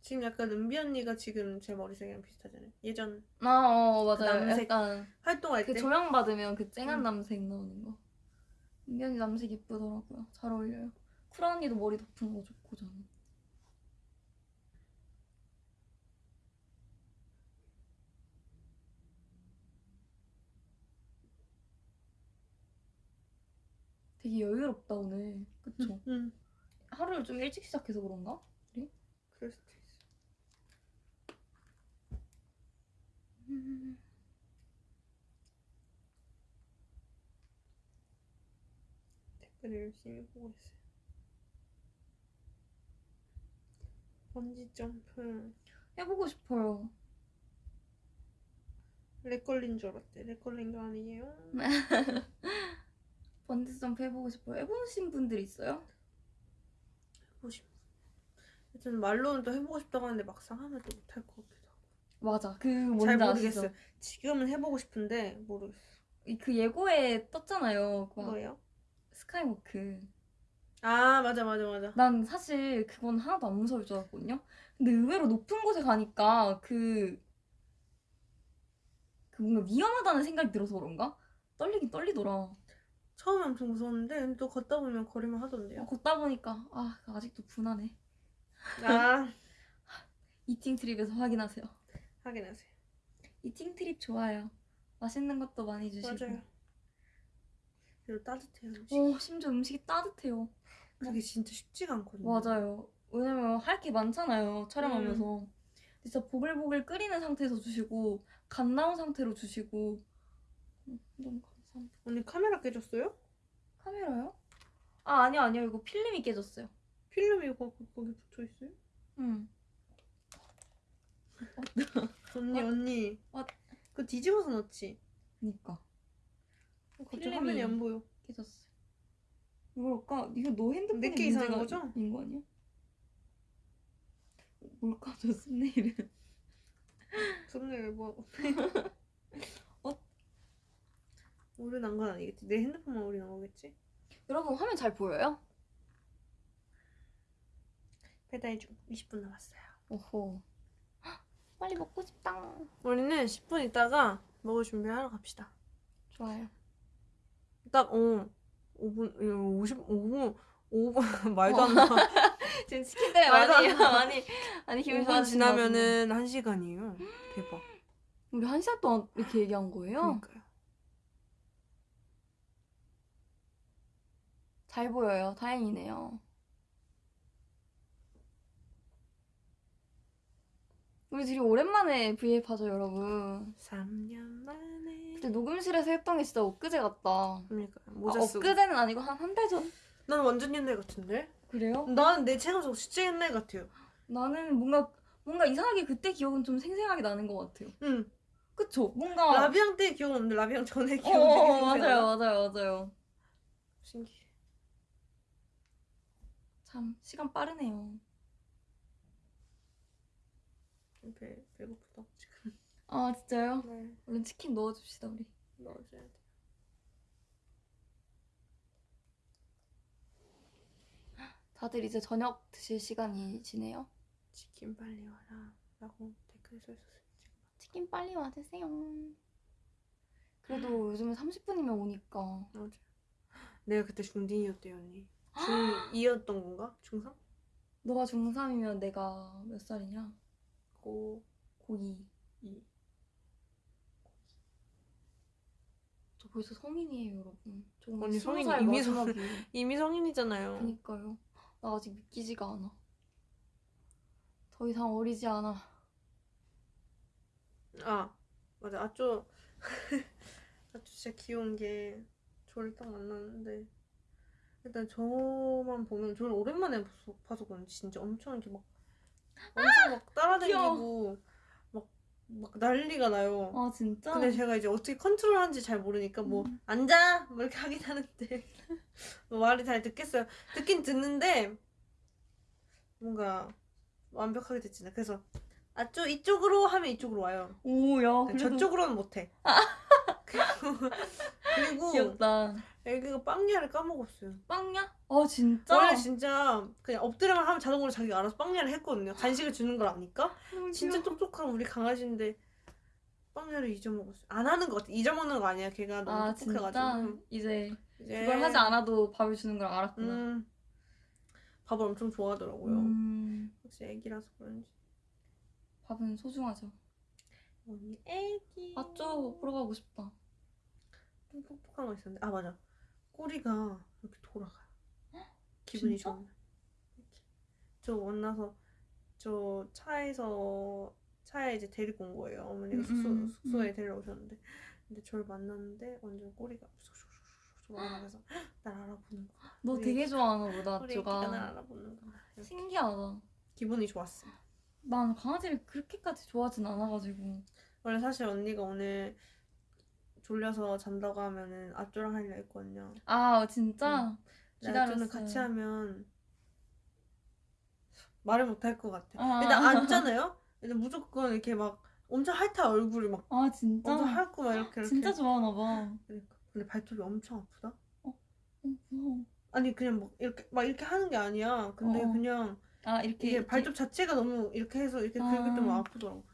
지금 약간 은비 언니가 지금 제 머리색이랑 비슷하잖아요 예전 아, 어, 맞아요. 남색 약간 활동할 그 때 조명 받으면 그 쨍한 음. 남색 나오는 거. 은견이 남색 예쁘더라고요. 잘 어울려요. 쿠라 언니도 머리 덮은 거 좋고 저는. 되게 여유롭다 오늘. 그쵸? 응 하루를 좀 일찍 시작해서 그런가? 그럴 수도 있어 음. 댓글을 열심히 보고 있어요. 번지 점프 해보고 싶어요. 렉 걸린 줄 알았대. 렉 걸린 거 아니에요? 번지 점프 해보고 싶어요. 해보신 분들 있어요? 해보고 싶. 하여튼 말로는 또 해보고 싶다고 하는데 막상 하면 또 못할 것 같기도 하고. 맞아. 그 뭔지 잘 아시죠? 모르겠어 요. 지금은 해보고 싶은데 모르겠어. 이- 그 예고에 떴잖아요. 그막 뭐예요? 스카이워크. 아 맞아 맞아 맞아. 난 사실 그건 하나도 안 무서울 줄 알았거든요. 근데 의외로 높은 곳에 가니까 그, 그 뭔가 위험하다는 생각이 들어서 그런가? 떨리긴 떨리더라. 처음에 엄청 무서웠는데 또 걷다 보면 거리만 하던데요. 어, 걷다 보니까 아 아직도 분하네. 아 이팅 트립에서 확인하세요. 확인하세요. 이팅 트립 좋아요. 맛있는 것도 많이 주시고. 맞아요. 그리고 따뜻해요. 음식. 오, 심지어 음식이 따뜻해요. 그게 진짜 쉽지가 않거든요. 맞아요. 왜냐면 할 게 많잖아요. 촬영하면서. 진짜 보글보글 끓이는 상태에서 주시고 갓 나온 상태로 주시고 음, 너무. 언니 카메라 깨졌어요? 카메라요? 아 아니요 아니요 이거 필름이 깨졌어요. 필름이 거, 거기 붙어 있어요? 응. 언니 어? 언니. 어? 그거 뒤집어서 넣지. 그니까 어, 갑자기 필름이- 화면이 안 보여. 깨졌어요. 뭘까? 이거 너 핸드폰에 내게 이상한 거죠? 있는 거 아니야? 뭘까 저 썸네일은? 썸네일 뭐. 어? 오류 난 건 아니겠지. 내 핸드폰만 오류 난 거겠지? 여러분 화면 잘 보여요? 배달 중 20분 남았어요. 오호. 헉, 빨리 먹고 싶다. 우리는 10분 있다가 먹을 준비하러 갑시다. 좋아요. 딱, 어, 5분, 55분, 5분, 말도 안 나. 지금 치킨 때문에 말도 안 많이 나. 많이 많이 기분이 5분 좋아지시나 보네. 지나면은 1 시간이에요. 대박. 우리 한 시간 동안 이렇게 얘기한 거예요? 그러니까요. 잘 보여요. 다행이네요. 우리 둘이 오랜만에 브이앱 하죠, 여러분. 3년 만에. 그때 녹음실에서 했던 게 진짜 엊그제 같다. 그러니까 아, 모자 쓰고. 엊그제는 아니고 한 한 달 전? 난 완전 옛날 같은데? 그래요? 나는 내 체감 속 진짜 옛날 같아요. 나는 뭔가 뭔가 이상하게 그때 기억은 좀 생생하게 나는 것 같아요. 응. 그쵸? 뭔가 라비앙 때 기억은 없는데 라비앙 전에 어, 기억은 어, 되게 어. 맞아요, 맞아요, 맞아요. 신기해. 참 시간 빠르네요. 배, 배고프다 지금. 아 진짜요? 네. 얼른 치킨 넣어줍시다 우리. 넣어줘야 돼. 다들 이제 저녁 드실 시간이시네요. 치킨 빨리 와라. 라고 댓글 써 있었어요. 지금. 치킨 빨리 와주세요. 그래도 요즘은 30분이면 오니까. 맞아. 내가 그때 중딩이었대요 언니. 중2였던 건가? 중3? 너가 중3이면 내가 몇 살이냐? 고 고2. 2. 저 벌써 성인이에요, 여러분. 오늘 스무 성인 살 이미 마지막이에요. 이미 성인이잖아요. 그니까요. 나 아직 믿기지가 않아. 더 이상 어리지 않아. 아 맞아 아쪼 아쪼 진짜 귀여운 게 저를 딱 만났는데 일단 저만 보면 저를 오랜만에 봐서, 봐서 그런지 진짜 엄청 이렇게 막 엄청 막 따라다니고 막, 막 난리가 나요. 아, 진짜? 근데 제가 이제 어떻게 컨트롤하는지 잘 모르니까 뭐 음. 앉아 뭐 이렇게 하긴 하는데 뭐 말을 잘 듣겠어요. 듣긴 듣는데 뭔가 완벽하게 듣지는 그래서 아쪼 이쪽으로 하면 이쪽으로 와요. 오, 야, 근데 그래도 저쪽으로는 못해. 그리고, 그리고 귀엽다. 애기가 빵야를 까먹었어요. 빵야? 아, 진짜? 원래 진짜 그냥 엎드려만 하면 자동으로 자기가 알아서 빵야를 했거든요. 간식을 주는 걸 아니까. 진짜. 똑똑한 우리 강아지인데 빵야를 잊어먹었어요. 안 하는 것 같아. 잊어먹는 거 아니야. 걔가 너무 아, 똑똑해가지고. 이제 이제 그걸 하지 않아도 밥을 주는 걸 알았구나. 음, 밥을 엄청 좋아하더라고요. 음, 혹시 애기라서 그런지. 밥은 소중하죠. 언니 애기. 맞죠? 보러 가고 싶다. 좀 똑똑한 거 있었는데 아 맞아 꼬리가 이렇게 돌아가요 기분이 진짜? 이렇게. 저 만나서 저 차에서 차에 이제 데리고 온 거예요 어머니가 음, 숙소, 음, 숙소에 데리러 오셨는데 근데 저를 만났는데 완전 꼬리가 돌아가면서 날 알아보는 거야 너 우리 되게 좋아하나 보다, 우리 애기가 날 아쭈가. 알아보는 거야 이렇게. 신기하다. 기분이 좋았어 난 강아지를 그렇게까지 좋아하진 않아가지고. 원래 사실 언니가 오늘 졸려서 잔다고 하면은 앞조랑 하려 했거든요 아, 진짜? 나는 기다렸어요. 같이 하면 말을 못 할 것 같아. 아. 일단 앉잖아요. 일단 무조건 이렇게 막 엄청 핥아 얼굴이 막 아, 진짜? 엄청 핥고 막 이렇게 이렇게. 진짜 좋아하나 봐. 그러니까. 근데 발톱이 엄청 아프다. 어, 무서워. 아니 그냥 막 이렇게 막 이렇게 하는 게 아니야. 근데 어. 그냥 아, 이렇게. 발톱 자체가 너무 이렇게 해서 이렇게 아. 긁을 때만 아프더라고.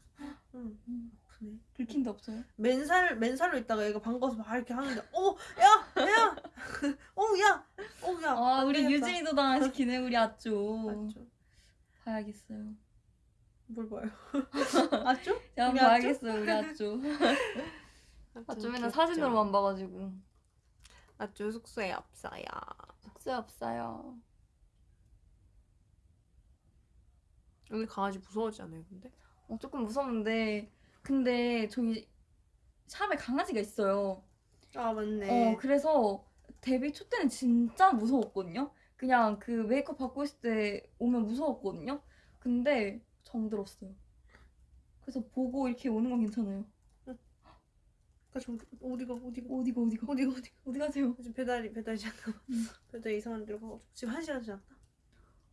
응, 음, 네. 긁힌 데 없어요? 맨살 맨살로 있다가 얘가 반가워서 막 이렇게 하는데, 어, 야, 야, 어, 야, 어, 야. 아, 안 우리 되겠다. 유진이도 당시키네, 우리 아쭈. 맞죠. 봐야겠어요. 뭘 봐요? 아쭈? 야, 우리 봐야겠어, 우리. 아쭈 아쭈 맨날? 사진으로만 봐가지고. 아쭈 숙소에 없어요. 숙소 없어요. 오늘 강아지 무서워하지 않아요, 근데? 어, 조금 무서운데. 근데 저기 샵에 강아지가 있어요. 아 맞네. 어, 그래서 데뷔 초 때는 진짜 무서웠거든요. 그냥 그 메이크업 받고 있을 때 오면 무서웠거든요. 근데 정들었어요. 그래서 보고 이렇게 오는 건 괜찮아요. 그좀 어디가 어디가 어디가 어디가 어디가 어디가 어디 가세요? 지금 배달이 배달이 잠깐 음. 배달 이상한 데로 가가지고 지금 한 시간 지났다.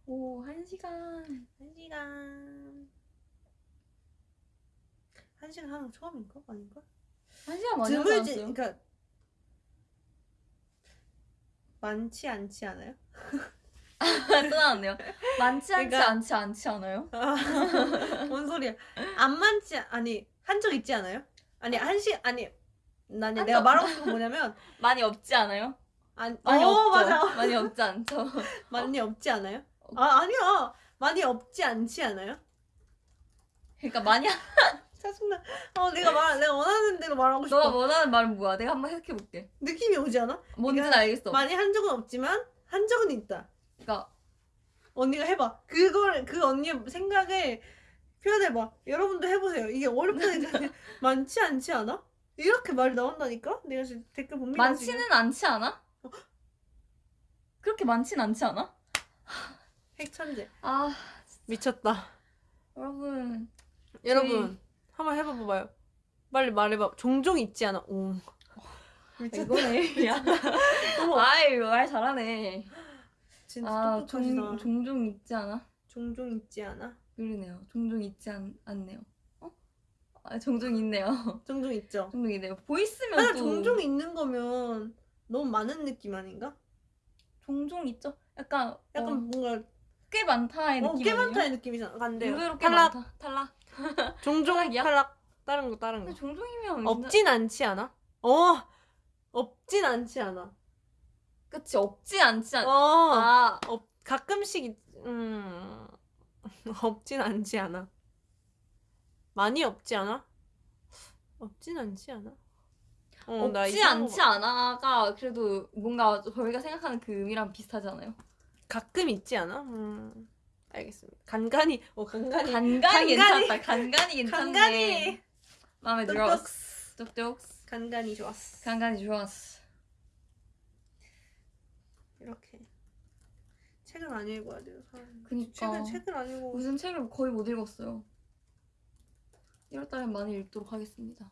오, 한 시간. 한 시간. 한 시간 하는 거 처음인가 아닌가? 한 시간 많이 하지 드물지 않았어요? 그러니까 많지 않지 않아요? 또 나왔네요. 많지 않지 그러니까- 않지 않지 않아요? 뭔 소리야? 안 많지 않- 아니 한 적 있지 않아요? 아니 한시 아니 한 내가 적- 말하고 싶은 건 뭐냐면 많이 없지 않아요? 아니 많이 어, 없죠. 맞아 많이 없지 않죠. 많이 없지 않아요? 아 아니야 많이 없지 않지 않아요? 그러니까 많이 하- 짜증나. 어 내가 말 내가 원하는 대로 말하고 싶어. 너가 원하는 말은 뭐야? 내가 한번 생각해 볼게. 느낌이 오지 않아? 뭔지는 네가 알겠어. 많이 한 적은 없지만 한 적은 있다. 그러니까 언니가 해봐. 그걸 그 언니의 생각을 표현해봐. 여러분도 해보세요. 이게 어렵다니까 많지 않지 않아? 이렇게 말이 나온다니까? 내가 지금 댓글 봅니다. 지금. 많지는 않지 않아? 그렇게 많진 않지 않아? 핵천재. 아 미쳤다. 여러분 여러분 한번 해봐 봐요. 빨리 말해봐. 종종 있지 않아? 오. 미쳤다. 이거네. 아이 말 잘하네. 진짜 아 똑똑하시다. 종, 종종 있지 않아? 종종 있지 않아? 그러네요. 종종 있지 않, 않네요. 어? 아 종종 있네요. 종종 있죠. 종종 있네요. 보이스면 하나 또 종종 있는 거면 너무 많은 느낌 아닌가? 종종 있죠. 약간 약간 어, 뭔가 꽤 많다의 어, 느낌 꽤? 많다의 느낌이잖아. 간대요. 의외로 꽤 탈락. 많다. 탈락. 종종 탈락이야? 탈락. 다른 거 다른 거. 종종이면 없진 않지 않아? 어. 없진 않지 않아. 그치 없지 않지 않. 어. 아 없 가끔씩 있- 음. 없진 않지 않아. 많이 없지 않아? 없진 않지 않아? 어, 나 없지 않지 봐. 않아가 그래도 뭔가 저희가 생각하는 그 의미랑 비슷하잖아요. 가끔 있지 않아? 음. 알겠습니다. 간간히 어 간간히 간간히 간간히. 괜찮다. 간간히 괜찮네. 간간히 마음에. 들었어. 뚝뚝. 간간히 좋았어. 간간히 좋았어. 이렇게 책을 안 읽어야 돼요 사람. 그니까. 책을 책을 안 읽어. 무슨 책을 거의 못 읽었어요. 1월달에 많이 읽도록 하겠습니다.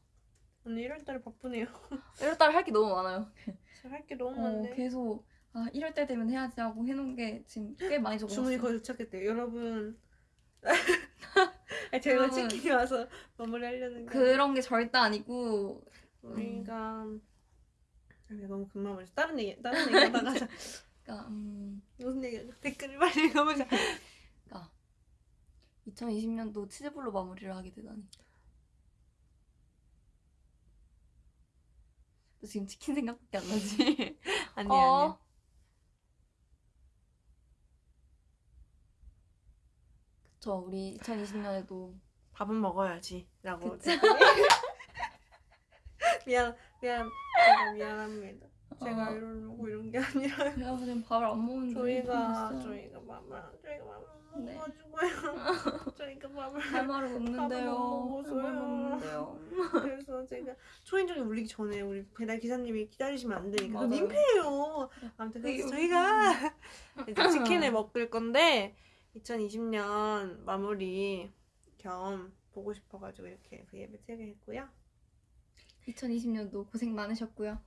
언니 1월달에 바쁘네요. 1월달에 할 게 너무 많아요. 할 게 너무 어, 많네. 계속 아 1월달 되면 해야지 하고 해놓은 게 지금 꽤 많이 적어놨어요. 주문이 거의 도착했대요. 여러분. 아니, 제가 여러분. 치킨이 와서 마무리하려는 거. 그런 게 절대 아니고 우리가 아, 너무 금방 말했어. 다른 얘기 다른 얘기 하다가. 그러니까 음, 무슨 얘기 댓글을 빨리 읽어보자. 2020년도 치즈볼로 마무리를 하게 되다니. 너 지금 치킨 생각밖에 안 나지? 아니 어. 아니. 그쵸 우리 2020년에도 밥은 먹어야지라고. 댓글이. 미안 미안 제가 미안합니다. 제가 어. 이러려고 이런 게 아니라. 내가 그냥 밥을 안 먹는데 저희가. 저희가 밥을 저희가 밥을 못 네. 먹어가지고요. 저희가 밥을 할 말을 없는데요. 밥을. 없는데요. 그래서 제가 초인종이 울리기 전에 우리 배달 기사님이 기다리시면 안 되니까 그 맞아요. 민폐예요. 아무튼 그게 그래서 저희가 이제 치킨을 먹을 건데 2020년 마무리 겸 보고 싶어가지고 이렇게 브이앱을 틀게 했고요. 2020년도 고생 많으셨고요.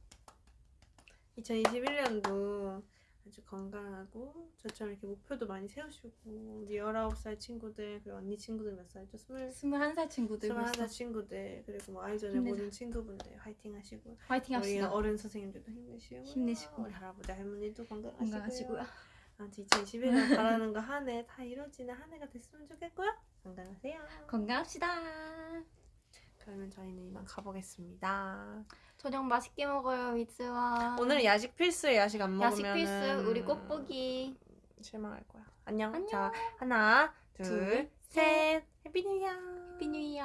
2021년도 아주 건강하고 저처럼 이렇게 목표도 많이 세우시고 우리 19살 친구들 그리고 언니 친구들 몇 살이죠? 20, 21살 친구들 21살 벌써 친구들 그리고 뭐 아이전의 힘내자. 모든 친구분들 화이팅 하시고 화이팅 우리 합시다. 어른 선생님들도 힘내시고 힘내시고. 우리 할아버지 할머니도 건강하시고요. 건강하시고요. 아무튼 2021년 바라는 거 한 해 다 이루어지는 한 해가 됐으면 좋겠고요. 건강하세요. 건강합시다. 그러면 저희는 이만 가보겠습니다. 저녁 맛있게 먹어요, 위즈원. 오늘은 야식 필수에 야식 안 야식 먹으면 필수 우리 꼭 보기. 실망할 거야. 안녕. 안녕. 자 하나 둘, 셋. Happy New Year. Happy New Year.